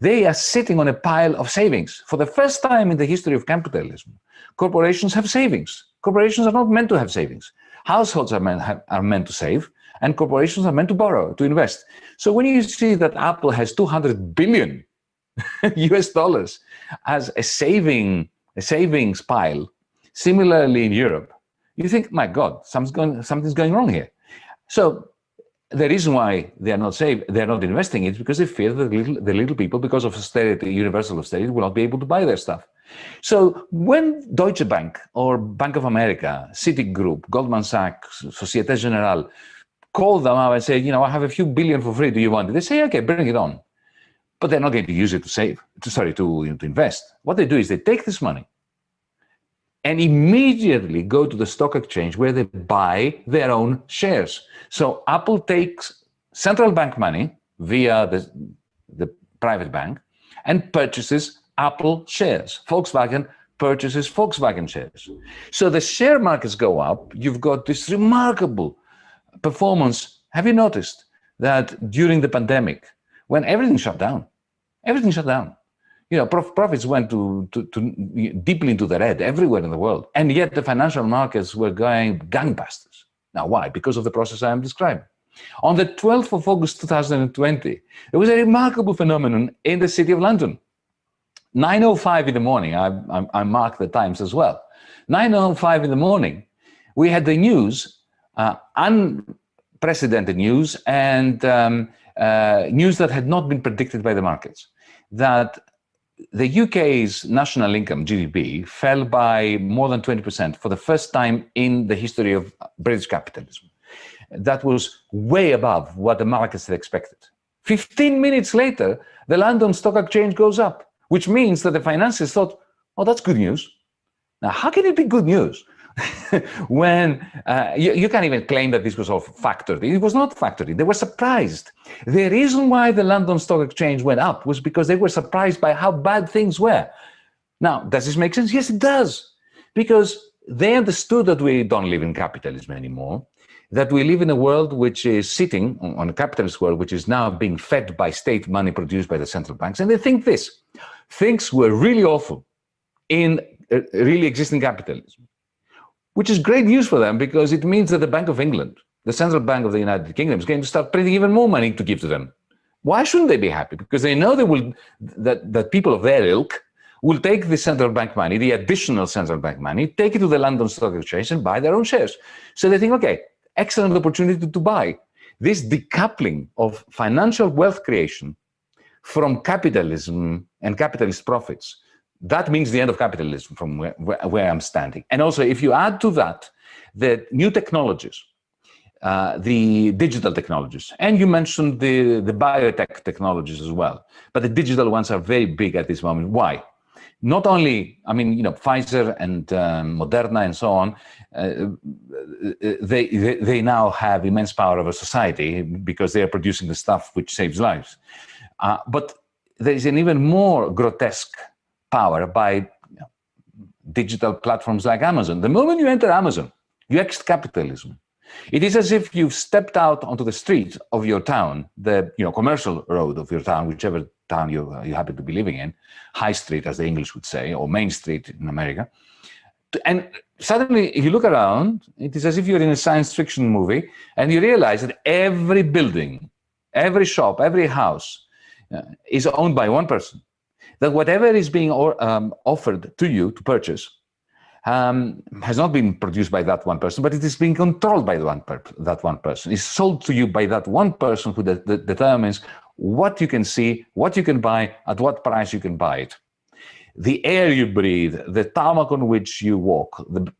They are sitting on a pile of savings. For the first time in the history of capitalism, corporations have savings. Corporations are not meant to have savings. Households are meant, have, are meant to save, and corporations are meant to borrow, to invest. So when you see that Apple has 200 billion US dollars as a saving, a savings pile, similarly in Europe, you think, my God, something's going, something's going wrong here. So the reason why they are not safe, they are not investing it because they fear that the little, the little people, because of austerity, universal austerity, will not be able to buy their stuff. So when Deutsche Bank or Bank of America, Citigroup, Goldman Sachs, Societe Generale call them up and say, you know, I have a few billion for free, do you want it? They say, okay, bring it on. But they're not going to use it to save, to, sorry, to, you know, to invest. What they do is they take this money and immediately go to the stock exchange where they buy their own shares. So Apple takes central bank money via the, the private bank and purchases Apple shares. Volkswagen purchases Volkswagen shares. So the share markets go up. You've got this remarkable performance. Have you noticed that during the pandemic, when everything shut down, everything shut down, you know, prof profits went to, to, to, deeply into the red everywhere in the world. And yet the financial markets were going gangbusters. Now, why? Because of the process I am describing. On the 12th of August 2020, there was a remarkable phenomenon in the city of London. 9.05 in the morning, I, I, I the times as well. 9.05 in the morning, we had the news, uh, unprecedented news, and um, uh, news that had not been predicted by the markets, that the UK's national income, GDP, fell by more than 20% for the first time in the history of British capitalism. That was way above what the markets had expected. 15 minutes later, the London Stock Exchange goes up, which means that the financiers thought, oh, that's good news. Now, how can it be good news? when uh, you, you, can't even claim that this was all factored. It was not factored. They were surprised. The reason why the London Stock Exchange went up was because they were surprised by how bad things were. Now, does this make sense? Yes, it does. Because they understood that we don't live in capitalism anymore, that we live in a world which is sitting on a capitalist world, which is now being fed by state money produced by the central banks. And they think this, things were really awful in uh, really existing capitalism which is great news for them because it means that the Bank of England, the central bank of the United Kingdom, is going to start printing even more money to give to them. Why shouldn't they be happy? Because they know they will, that, that people of their ilk will take the central bank money, the additional central bank money, take it to the London Stock Exchange and buy their own shares. So they think, okay, excellent opportunity to buy. This decoupling of financial wealth creation from capitalism and capitalist profits that means the end of capitalism from where, where, I'm standing. And also, if you add to that the new technologies, uh, the digital technologies, and you mentioned the, the biotech technologies as well, but the digital ones are very big at this moment. Why? Not only, I mean, you know, Pfizer and um, Moderna and so on, uh, they, they, they now have immense power over society because they are producing the stuff which saves lives. Uh, but there is an even more grotesque power by digital platforms like Amazon. The moment you enter Amazon, you exit capitalism. It is as if you've stepped out onto the street of your town, the you know commercial road of your town, whichever town you, uh, you happen to be living in, High Street, as the English would say, or Main Street in America. And suddenly, if you look around, it is as if you're in a science fiction movie, and you realize that every building, every shop, every house uh, is owned by one person that whatever is being or, um, offered to you to purchase um, has not been produced by that one person, but it is being controlled by one that one person. It's sold to you by that one person who de de determines what you can see, what you can buy, at what price you can buy it. The air you breathe, the tarmac on which you walk, the,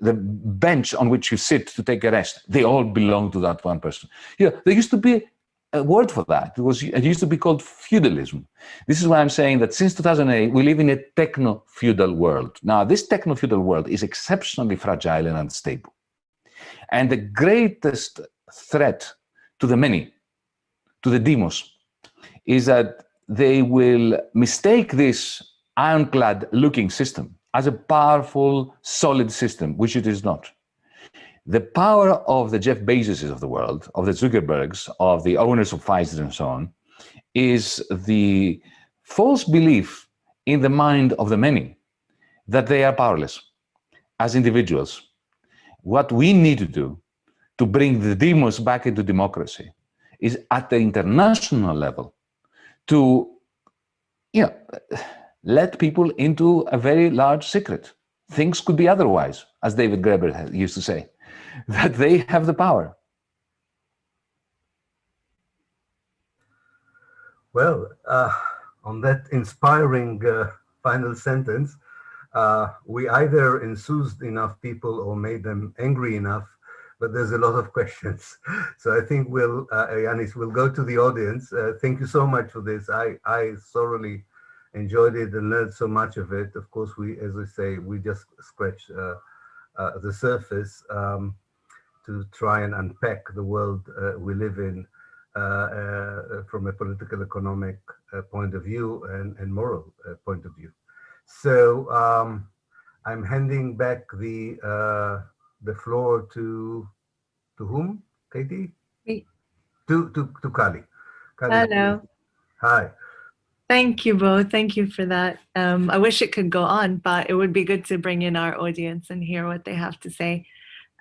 the, bench on which you sit to take a rest, they all belong to that one person. Yeah, there used to be a word for that. It was it used to be called feudalism. This is why I'm saying that since 2008 we live in a techno-feudal world. Now this techno-feudal world is exceptionally fragile and unstable. And the greatest threat to the many, to the demos, is that they will mistake this ironclad looking system as a powerful, solid system, which it is not the power of the Jeff Bezoses of the world, of the Zuckerbergs, of the owners of Pfizer and so on, is the false belief in the mind of the many that they are powerless as individuals. What we need to do to bring the demos back into democracy is at the international level to you know, let people into a very large secret. Things could be otherwise, as David Graeber used to say, that they have the power. Well, uh, on that inspiring uh, final sentence, uh, we either enthused enough people or made them angry enough, but there's a lot of questions. So I think we'll, uh, Yanis, we'll go to the audience. Uh, thank you so much for this. I, I thoroughly enjoyed it and learned so much of it. Of course, we, as I say, we just scratched uh, uh, the surface um, to try and unpack the world uh, we live in uh, uh, from a political economic uh, point of view and, and moral point of view. So um, I'm handing back the the floor to to whom, Katie? Me. To to to Kali. Kali Hello. Hi. Thank you both. Thank you for that. Um, I wish it could go on, but it would be good to bring in our audience and hear what they have to say.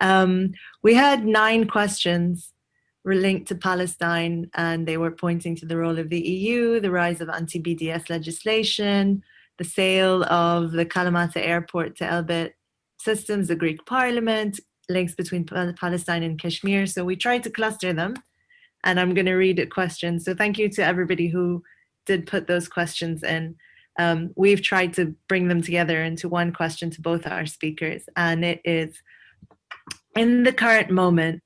Um, we had nine questions linked to Palestine, and they were pointing to the role of the EU, the rise of anti-BDS legislation, the sale of the Kalamata airport to Elbit Systems, the Greek parliament, links between Palestine and Kashmir. So we tried to cluster them, and I'm going to read a question. So thank you to everybody who did put those questions in. Um, we've tried to bring them together into one question to both our speakers, and it is, in the current moment,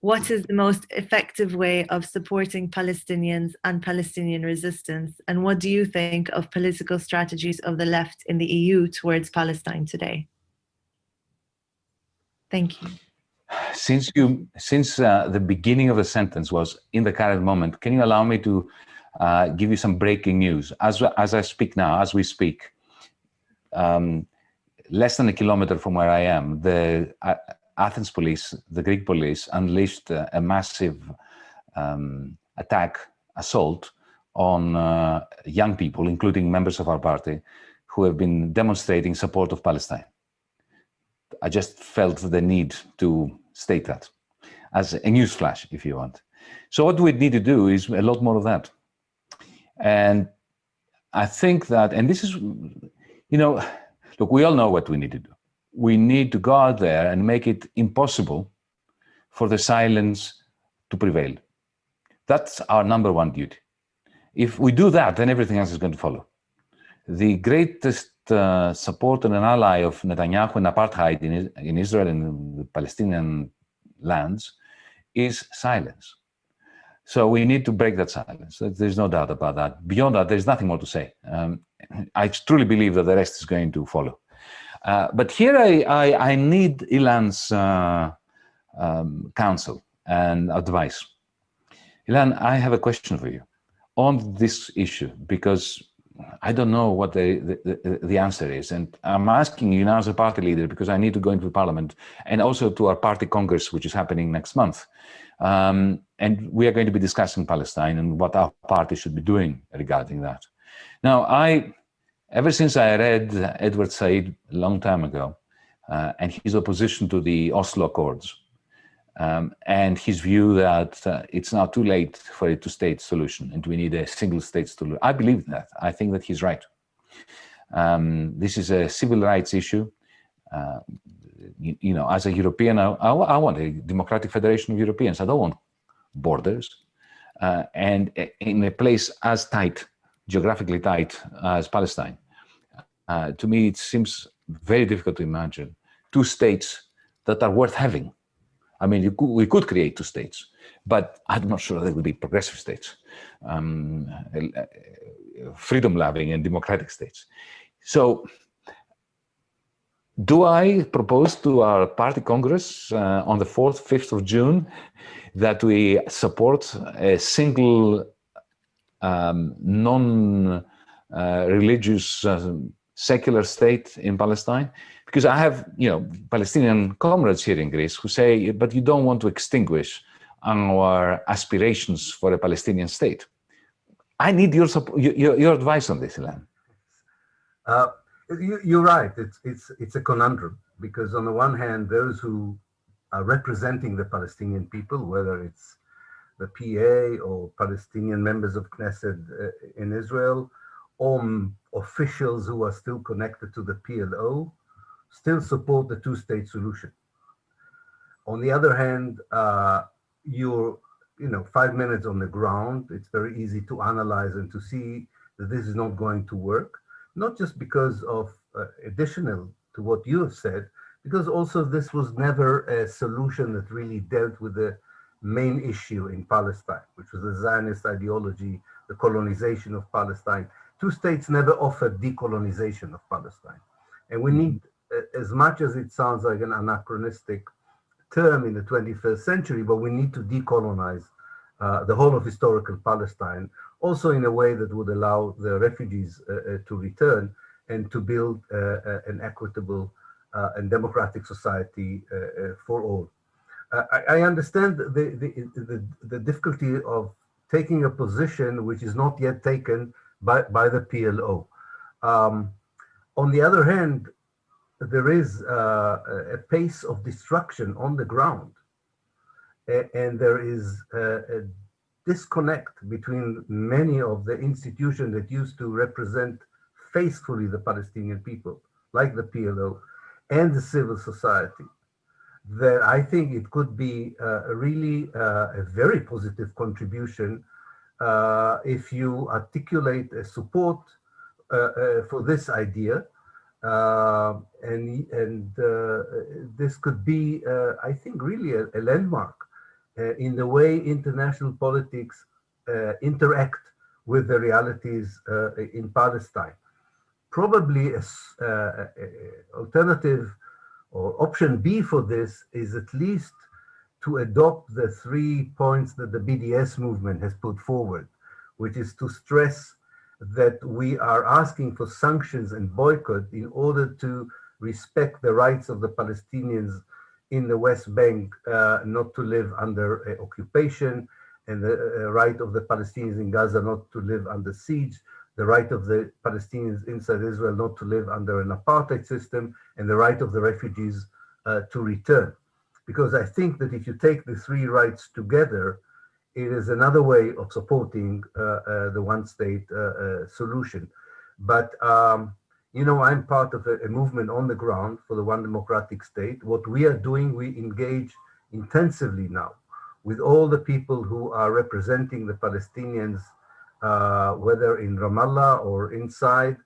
what is the most effective way of supporting Palestinians and Palestinian resistance? And what do you think of political strategies of the left in the EU towards Palestine today? Thank you. Since you, since uh, the beginning of the sentence was in the current moment, can you allow me to uh, give you some breaking news? As, as I speak now, as we speak, um, less than a kilometer from where I am, the uh, Athens police, the Greek police, unleashed uh, a massive um, attack, assault on uh, young people, including members of our party, who have been demonstrating support of Palestine. I just felt the need to state that as a news flash, if you want. So what we need to do is a lot more of that. And I think that, and this is, you know, look, we all know what we need to do we need to go out there and make it impossible for the silence to prevail. That's our number one duty. If we do that, then everything else is going to follow. The greatest uh, supporter and ally of Netanyahu and apartheid in, in Israel and the Palestinian lands is silence. So we need to break that silence. There's no doubt about that. Beyond that, there's nothing more to say. Um, I truly believe that the rest is going to follow. Uh, but here I, I, I need Ilan's uh, um, counsel and advice. Ilan, I have a question for you on this issue because I don't know what the, the, the, answer is. And I'm asking you now as a party leader because I need to go into parliament and also to our party congress, which is happening next month. Um, and we are going to be discussing Palestine and what our party should be doing regarding that. Now, I Ever since I read Edward Said a long time ago, uh, and his opposition to the Oslo Accords, um, and his view that uh, it's now too late for a two-state solution and we need a single-state solution. I believe that. I think that he's right. Um, this is a civil rights issue. Uh, you, you, know, as a European, I, I, want a democratic federation of Europeans. I don't want borders. Uh, and in a place as tight geographically tight as Palestine. Uh, to me, it seems very difficult to imagine two states that are worth having. I mean, could, we could create two states, but I'm not sure they would be progressive states, um, freedom-loving and democratic states. So do I propose to our party congress uh, on the 4th, 5th of June that we support a single um, non-religious uh, uh, secular state in Palestine? Because I have, you know, Palestinian comrades here in Greece who say, but you don't want to extinguish our aspirations for a Palestinian state. I need your, your, your advice on this, Ilan. Uh, you, are right. It's, it's, it's a conundrum because on the one hand, those who are representing the Palestinian people, whether it's the PA or Palestinian members of Knesset uh, in Israel, or officials who are still connected to the PLO, still support the two-state solution. On the other hand, uh, you're, you know, five minutes on the ground, it's very easy to analyze and to see that this is not going to work, not just because of uh, additional to what you have said, because also this was never a solution that really dealt with the main issue in Palestine, which was the Zionist ideology, the colonization of Palestine. Two states never offered decolonization of Palestine. And we need, as much as it sounds like an anachronistic term in the 21st century, but we need to decolonize uh, the whole of historical Palestine, also in a way that would allow the refugees uh, uh, to return and to build uh, uh, an equitable and democratic society for all. I, I, understand the, the, the, the, difficulty of taking a position which is not yet taken by, by the PLO. Um, on the other hand, there is uh, a pace of destruction on the ground. and there is a disconnect between many of the institutions that used to represent faithfully the Palestinian people, like the PLO, and the civil society. That I think it could be uh, really uh, a very positive contribution uh, if you articulate a support uh, uh, for this idea uh, and and this could be, I think, really a, a landmark in the way international politics interact with the realities in Palestine. Probably a, alternative or option B for this is at least to adopt the three points that the BDS movement has put forward, which is to stress that we are asking for sanctions and boycott in order to respect the rights of the Palestinians in the West Bank uh, not to live under uh, occupation and the uh, right of the Palestinians in Gaza not to live under siege, the right of the Palestinians inside Israel not to live under an apartheid system, and the right of the refugees uh, to return. Because I think that if you take the three rights together, it is another way of supporting uh, uh, the one state uh, solution. But, um, you know, I'm part of a, a, movement on the ground for the one democratic state. What we are doing, we engage intensively now with all the people who are representing the Palestinians, uh, whether in Ramallah or inside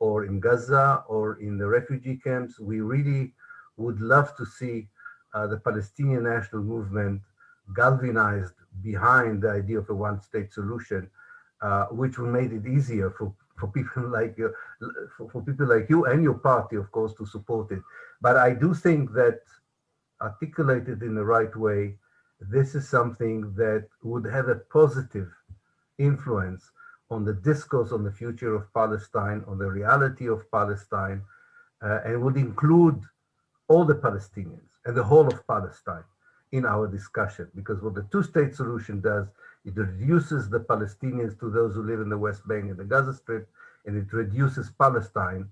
or in Gaza or in the refugee camps. We really would love to see uh, the Palestinian national movement galvanized behind the idea of a one-state solution, uh, which would make it easier for, for people like you, for, for, people like you and your party, of course, to support it. But I do think that articulated in the right way, this is something that would have a positive influence on the discourse on the future of Palestine, on the reality of Palestine, uh, and would include all the Palestinians and the whole of Palestine in our discussion because what the two-state solution does, it reduces the Palestinians to those who live in the West Bank and the Gaza Strip, and it reduces Palestine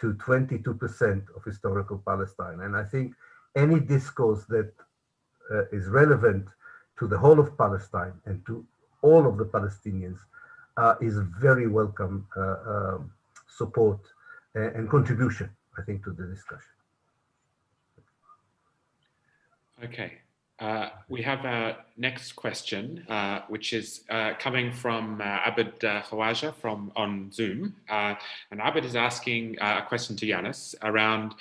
to 22% of historical Palestine. And I think any discourse that uh, is relevant to the whole of Palestine and to all of the Palestinians uh, is very welcome uh, um, support and contribution, I think, to the discussion. Okay, uh, we have a next question, uh, which is uh, coming from uh, Abed uh, Khawaja from on Zoom. And Abed is asking a question to Yanis around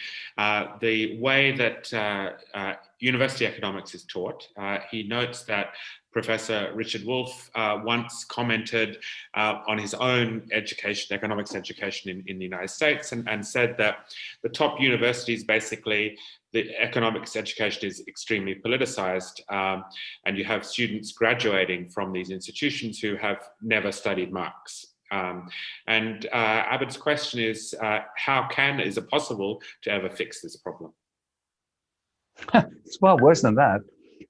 the way that university economics is taught. he notes that Professor Richard Wolff uh, once commented uh, on his own education, economics education in, in the United States and, and said that the top universities basically the economics education is extremely politicized um, and you have students graduating from these institutions who have never studied Marx. Um, and uh, Abed's question is, uh, how can, is it possible to ever fix this problem? it's far worse than that.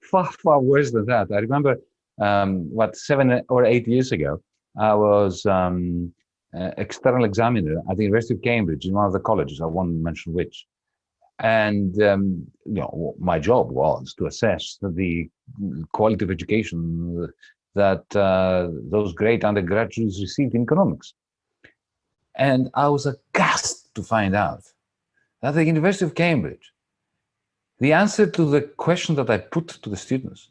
Far, far worse than that. I remember, um, what, seven or eight years ago, I was um, uh, external examiner at the University of Cambridge in one of the colleges. I won't mention which. And um, you know, my job was to assess the quality of education that uh, those great undergraduates received in economics. And I was aghast to find out that the University of Cambridge, the answer to the question that I put to the students,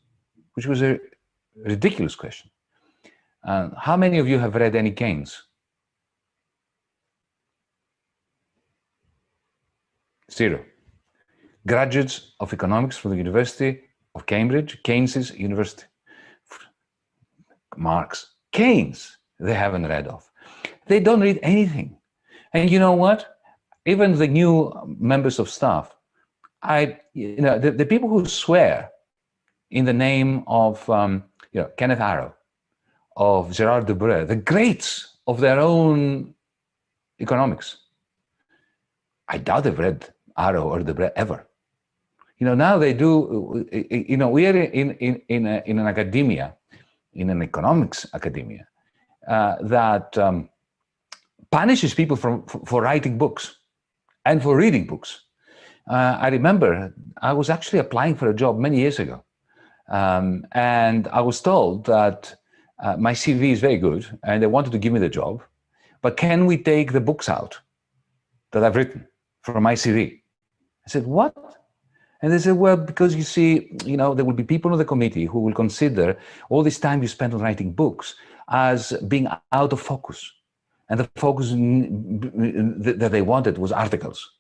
which was a ridiculous question. Uh, how many of you have read any Keynes? Zero. Graduates of economics from the University of Cambridge, Keynes's university. Marx, Keynes, they haven't read of. They don't read anything. And you know what? Even the new members of staff, I, you know, the, the people who swear in the name of, um, you know, Kenneth Arrow, of Gerard Debreu, the greats of their own economics. I doubt they've read Arrow or Debreu ever. You know, now they do, you know, we are in, in, in, a, in an academia, in an economics academia, uh, that um, punishes people from, for writing books and for reading books. Uh, I remember I was actually applying for a job many years ago. Um, and I was told that uh, my CV is very good and they wanted to give me the job, but can we take the books out that I've written from my CV? I said, what? And they said, well, because you see, you know, there will be people on the committee who will consider all this time you spend on writing books as being out of focus. And the focus that they wanted was articles.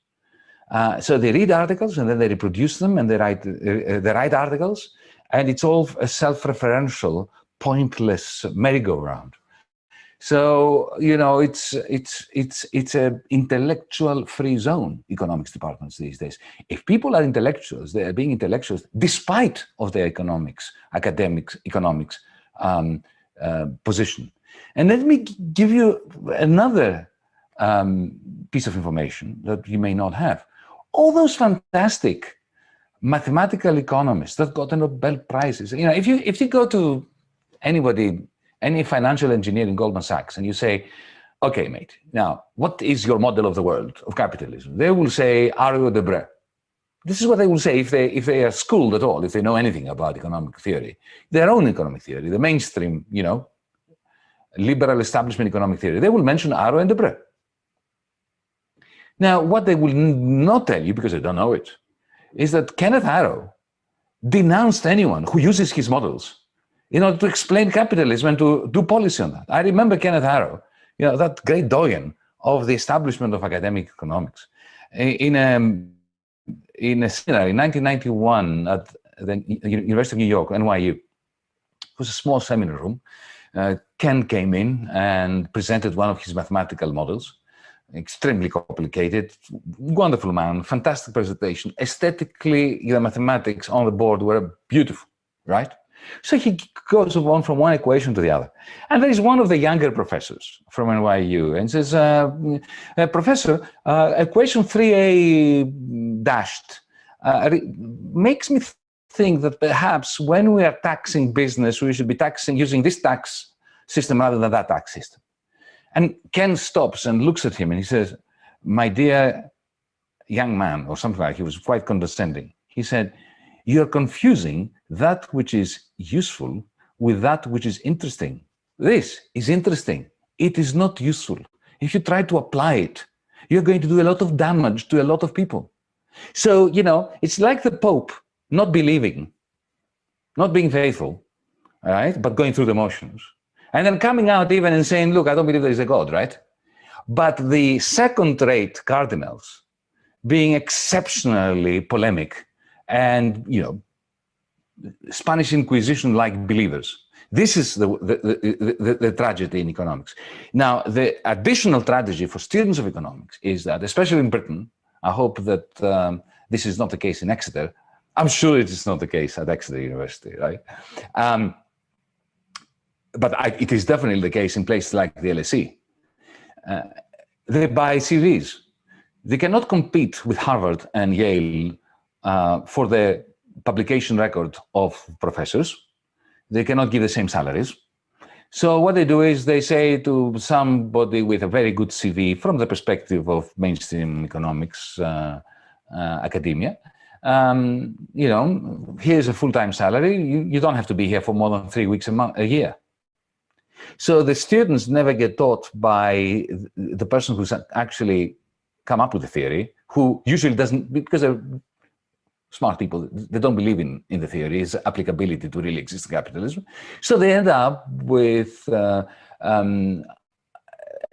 Uh, so they read articles and then they reproduce them and they write, uh, they write articles and it's all a self-referential, pointless merry-go-round. So, you know, it's, it's, it's, it's a intellectual free zone, economics departments these days. If people are intellectuals, they are being intellectuals despite of their economics, academics, economics um, uh, position. And let me give you another um, piece of information that you may not have. All those fantastic mathematical economists that got the Nobel Prizes, you know, if you, if you go to anybody, any financial engineer in Goldman Sachs and you say, okay, mate, now, what is your model of the world of capitalism? They will say Arrow Debreu. This is what they will say if they, if they are schooled at all, if they know anything about economic theory, their own economic theory, the mainstream, you know, liberal establishment economic theory, they will mention Arrow and Debreu. Now, what they will not tell you, because they don't know it, is that Kenneth Arrow denounced anyone who uses his models in order to explain capitalism and to do policy on that. I remember Kenneth Arrow, you know, that great doyen of the establishment of academic economics. In a, in a seminar in 1991 at the University of New York, NYU, it was a small seminar room uh, Ken came in and presented one of his mathematical models, extremely complicated, wonderful man, fantastic presentation. Aesthetically, the mathematics on the board were beautiful, right? So he goes on from one equation to the other. And there is one of the younger professors from NYU and says, uh, uh, Professor, uh, equation 3a dashed uh, makes me think that perhaps when we are taxing business, we should be taxing using this tax system rather than that tax system. And Ken stops and looks at him and he says, my dear young man, or something like, he was quite condescending. He said, you're confusing that which is useful with that which is interesting. This is interesting. It is not useful. If you try to apply it, you're going to do a lot of damage to a lot of people. So, you know, it's like the Pope not believing, not being faithful, right? But going through the motions. And then coming out even and saying, look, I don't believe there is a God, right? But the second-rate cardinals being exceptionally polemic and, you know, Spanish Inquisition-like believers. This is the, the, the, the, tragedy in economics. Now, the additional tragedy for students of economics is that, especially in Britain, I hope that um, this is not the case in Exeter, I'm sure it is not the case at Exeter University, right? Um, but I, it is definitely the case in places like the LSE. Uh, they buy CVs. They cannot compete with Harvard and Yale uh, for the publication record of professors. They cannot give the same salaries. So what they do is they say to somebody with a very good CV from the perspective of mainstream economics uh, uh, academia, um, you know, here's a full-time salary. You, you don't have to be here for more than three weeks a month, a year. So the students never get taught by the person who's actually come up with the theory, who usually doesn't, because they're smart people, they don't believe in, in the theory's applicability to really existing capitalism. So they end up with uh, um,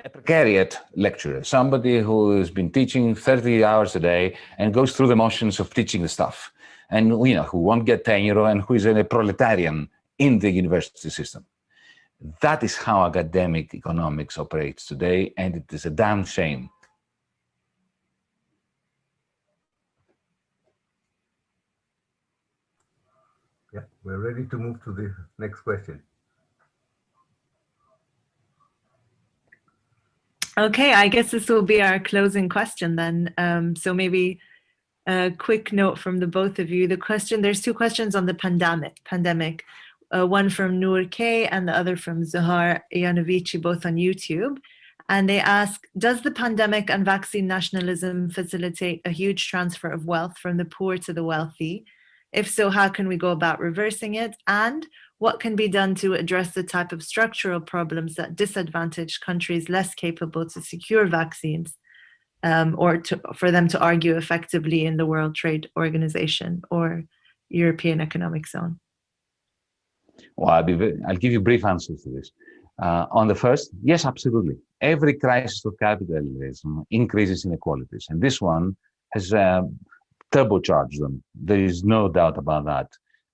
a precariat lecturer, somebody who has been teaching 30 hours a day and goes through the motions of teaching the stuff and you know who won't get tenure and who is a proletarian in the university system. That is how academic economics operates today, and it is a damn shame. Yeah, we're ready to move to the next question. Okay, I guess this will be our closing question then. Um, so maybe a quick note from the both of you. The question, there's two questions on the pandemic. Pandemic, uh, one from Noor K and the other from Zahar Yanovici, both on YouTube. And they ask, does the pandemic and vaccine nationalism facilitate a huge transfer of wealth from the poor to the wealthy? If so, how can we go about reversing it? And what can be done to address the type of structural problems that disadvantage countries less capable to secure vaccines um, or to, for them to argue effectively in the World Trade Organization or European Economic Zone? Well, I'll, I'll give you brief answers to this. Uh, on the first, yes, absolutely. Every crisis of capitalism increases inequalities, and this one has uh, turbocharged them. There is no doubt about that.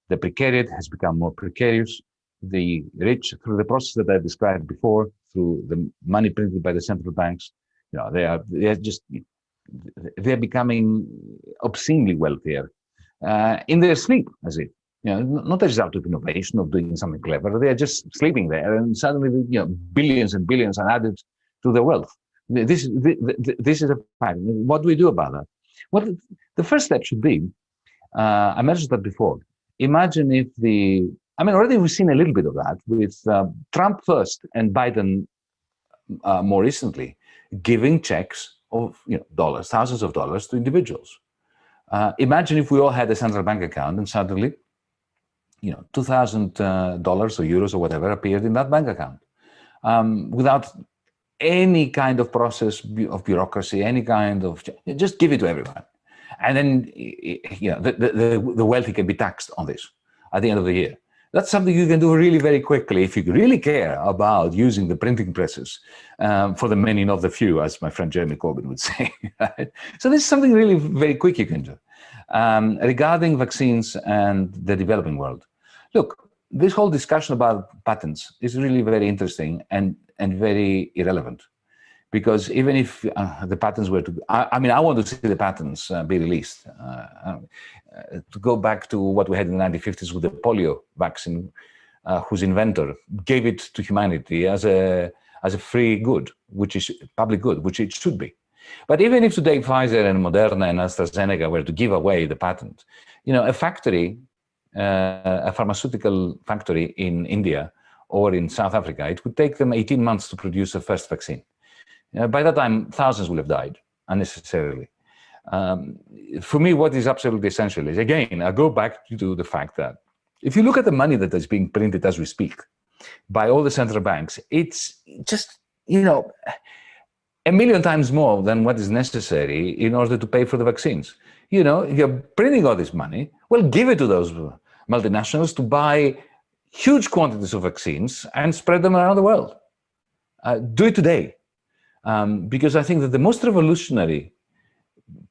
The precariat has become more precarious. The rich, through the process that I described before, through the money printed by the central banks, you know, they are they are just they're becoming obscenely wealthier uh, in their sleep, as if you know, not a result of innovation of doing something clever. They are just sleeping there, and suddenly, you know, billions and billions are added to their wealth. This is this is a fact. What do we do about that? Well, the first step should be, uh, I mentioned that before, imagine if the, I mean, already we've seen a little bit of that with uh, Trump first and Biden uh, more recently, giving checks of you know, dollars, thousands of dollars to individuals. Uh, imagine if we all had a central bank account and suddenly, you know, $2,000 uh, or euros or whatever appeared in that bank account um, without any kind of process of bureaucracy, any kind of, just give it to everyone. And then, you know, the, the, the wealthy can be taxed on this at the end of the year. That's something you can do really very quickly if you really care about using the printing presses um, for the many, not the few, as my friend Jeremy Corbyn would say. Right? So this is something really very quick you can do. Um, regarding vaccines and the developing world, look, this whole discussion about patents is really very interesting and, and very irrelevant because even if uh, the patents were to, I, I, mean, I want to see the patents uh, be released. Uh, uh, to go back to what we had in the 1950s with the polio vaccine, uh, whose inventor gave it to humanity as a, as a free good, which is public good, which it should be. But even if today Pfizer and Moderna and AstraZeneca were to give away the patent, you know, a factory, uh, a pharmaceutical factory in India or in South Africa, it would take them 18 months to produce a first vaccine. Uh, by that time, thousands will have died unnecessarily. Um, for me, what is absolutely essential is, again, I go back to the fact that if you look at the money that is being printed as we speak by all the central banks, it's just, you know, a million times more than what is necessary in order to pay for the vaccines. You know, if you're printing all this money, well, give it to those multinationals to buy huge quantities of vaccines and spread them around the world. Uh, do it today. Um, because I think that the most revolutionary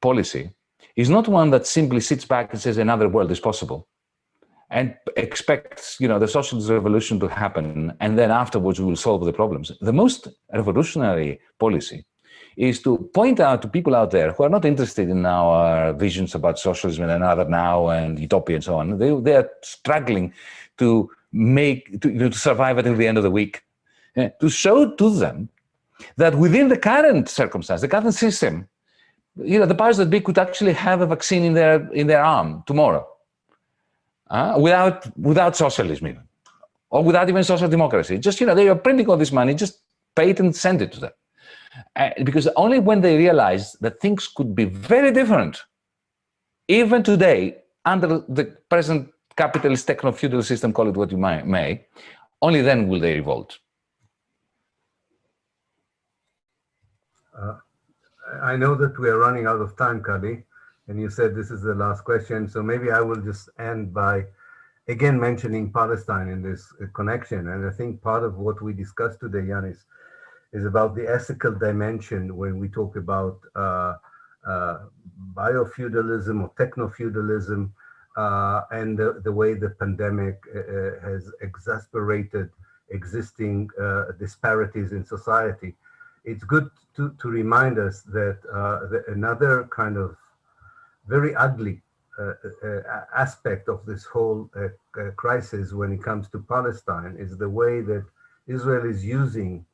policy is not one that simply sits back and says another world is possible and expects you know the socialist revolution to happen and then afterwards we will solve the problems the most revolutionary policy is to point out to people out there who are not interested in our visions about socialism and another now and utopia and so on they, they are struggling to make to, you know, to survive until the end of the week uh, to show to them that within the current circumstance, the current system, you know, the powers that be could actually have a vaccine in their in their arm tomorrow, uh, without without socialism even, or without even social democracy. Just, you know, they are printing all this money, just pay it and send it to them. Uh, because only when they realize that things could be very different, even today, under the present capitalist techno-feudal system, call it what you may, only then will they revolt. Uh, I know that we are running out of time, Kali, and you said this is the last question, so maybe I will just end by again mentioning Palestine in this uh, connection. And I think part of what we discussed today, Yanis, is about the ethical dimension when we talk about uh, uh, biofeudalism or techno-feudalism uh, and the, the, way the pandemic uh, uh, has exasperated existing disparities in society. It's good to, to remind us that, that another kind of very ugly uh, uh, aspect of this whole uh, crisis when it comes to Palestine is the way that Israel is using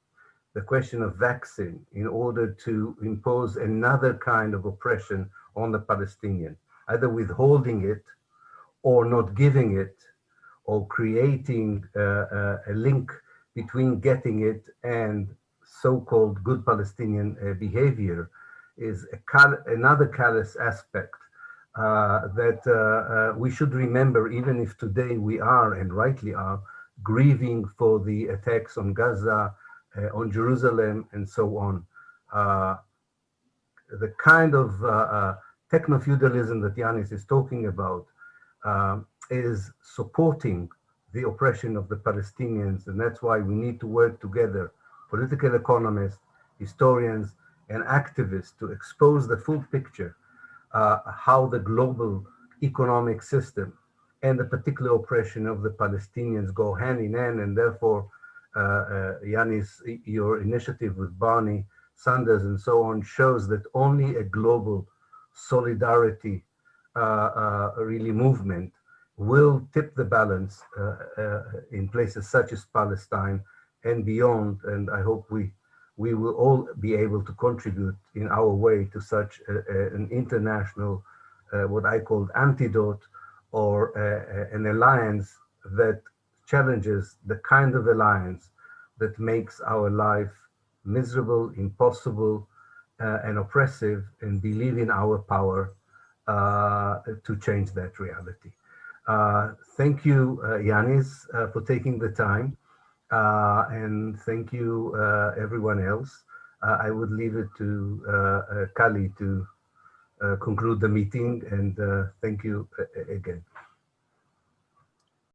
the question of vaccine in order to impose another kind of oppression on the Palestinian, either withholding it or not giving it or creating uh, uh, a link between getting it and so-called good Palestinian uh, behavior is cal another callous aspect uh, that uh, uh, we should remember, even if today we are, and rightly are, grieving for the attacks on Gaza, on Jerusalem, and so on. the kind of techno-feudalism that Yanis is talking about um, is supporting the oppression of the Palestinians. And that's why we need to work together, political economists, historians, and activists to expose the full picture uh, how the global economic system and the particular oppression of the Palestinians go hand in hand. And therefore, uh, uh, Yanis, your initiative with Bernie Sanders and so on shows that only a global solidarity uh, uh, really movement will tip the balance uh, in places such as Palestine and beyond. And I hope we we will all be able to contribute in our way to such a, a, an international, uh, what I call antidote or a, an alliance that challenges the kind of alliance that makes our life miserable, impossible, uh, and oppressive, and believe in our power uh, to change that reality. Uh, thank you, uh, Yanis, uh, for taking the time. Uh, and thank you, uh, everyone else. Uh, I would leave it to Kali to conclude the meeting and thank you again.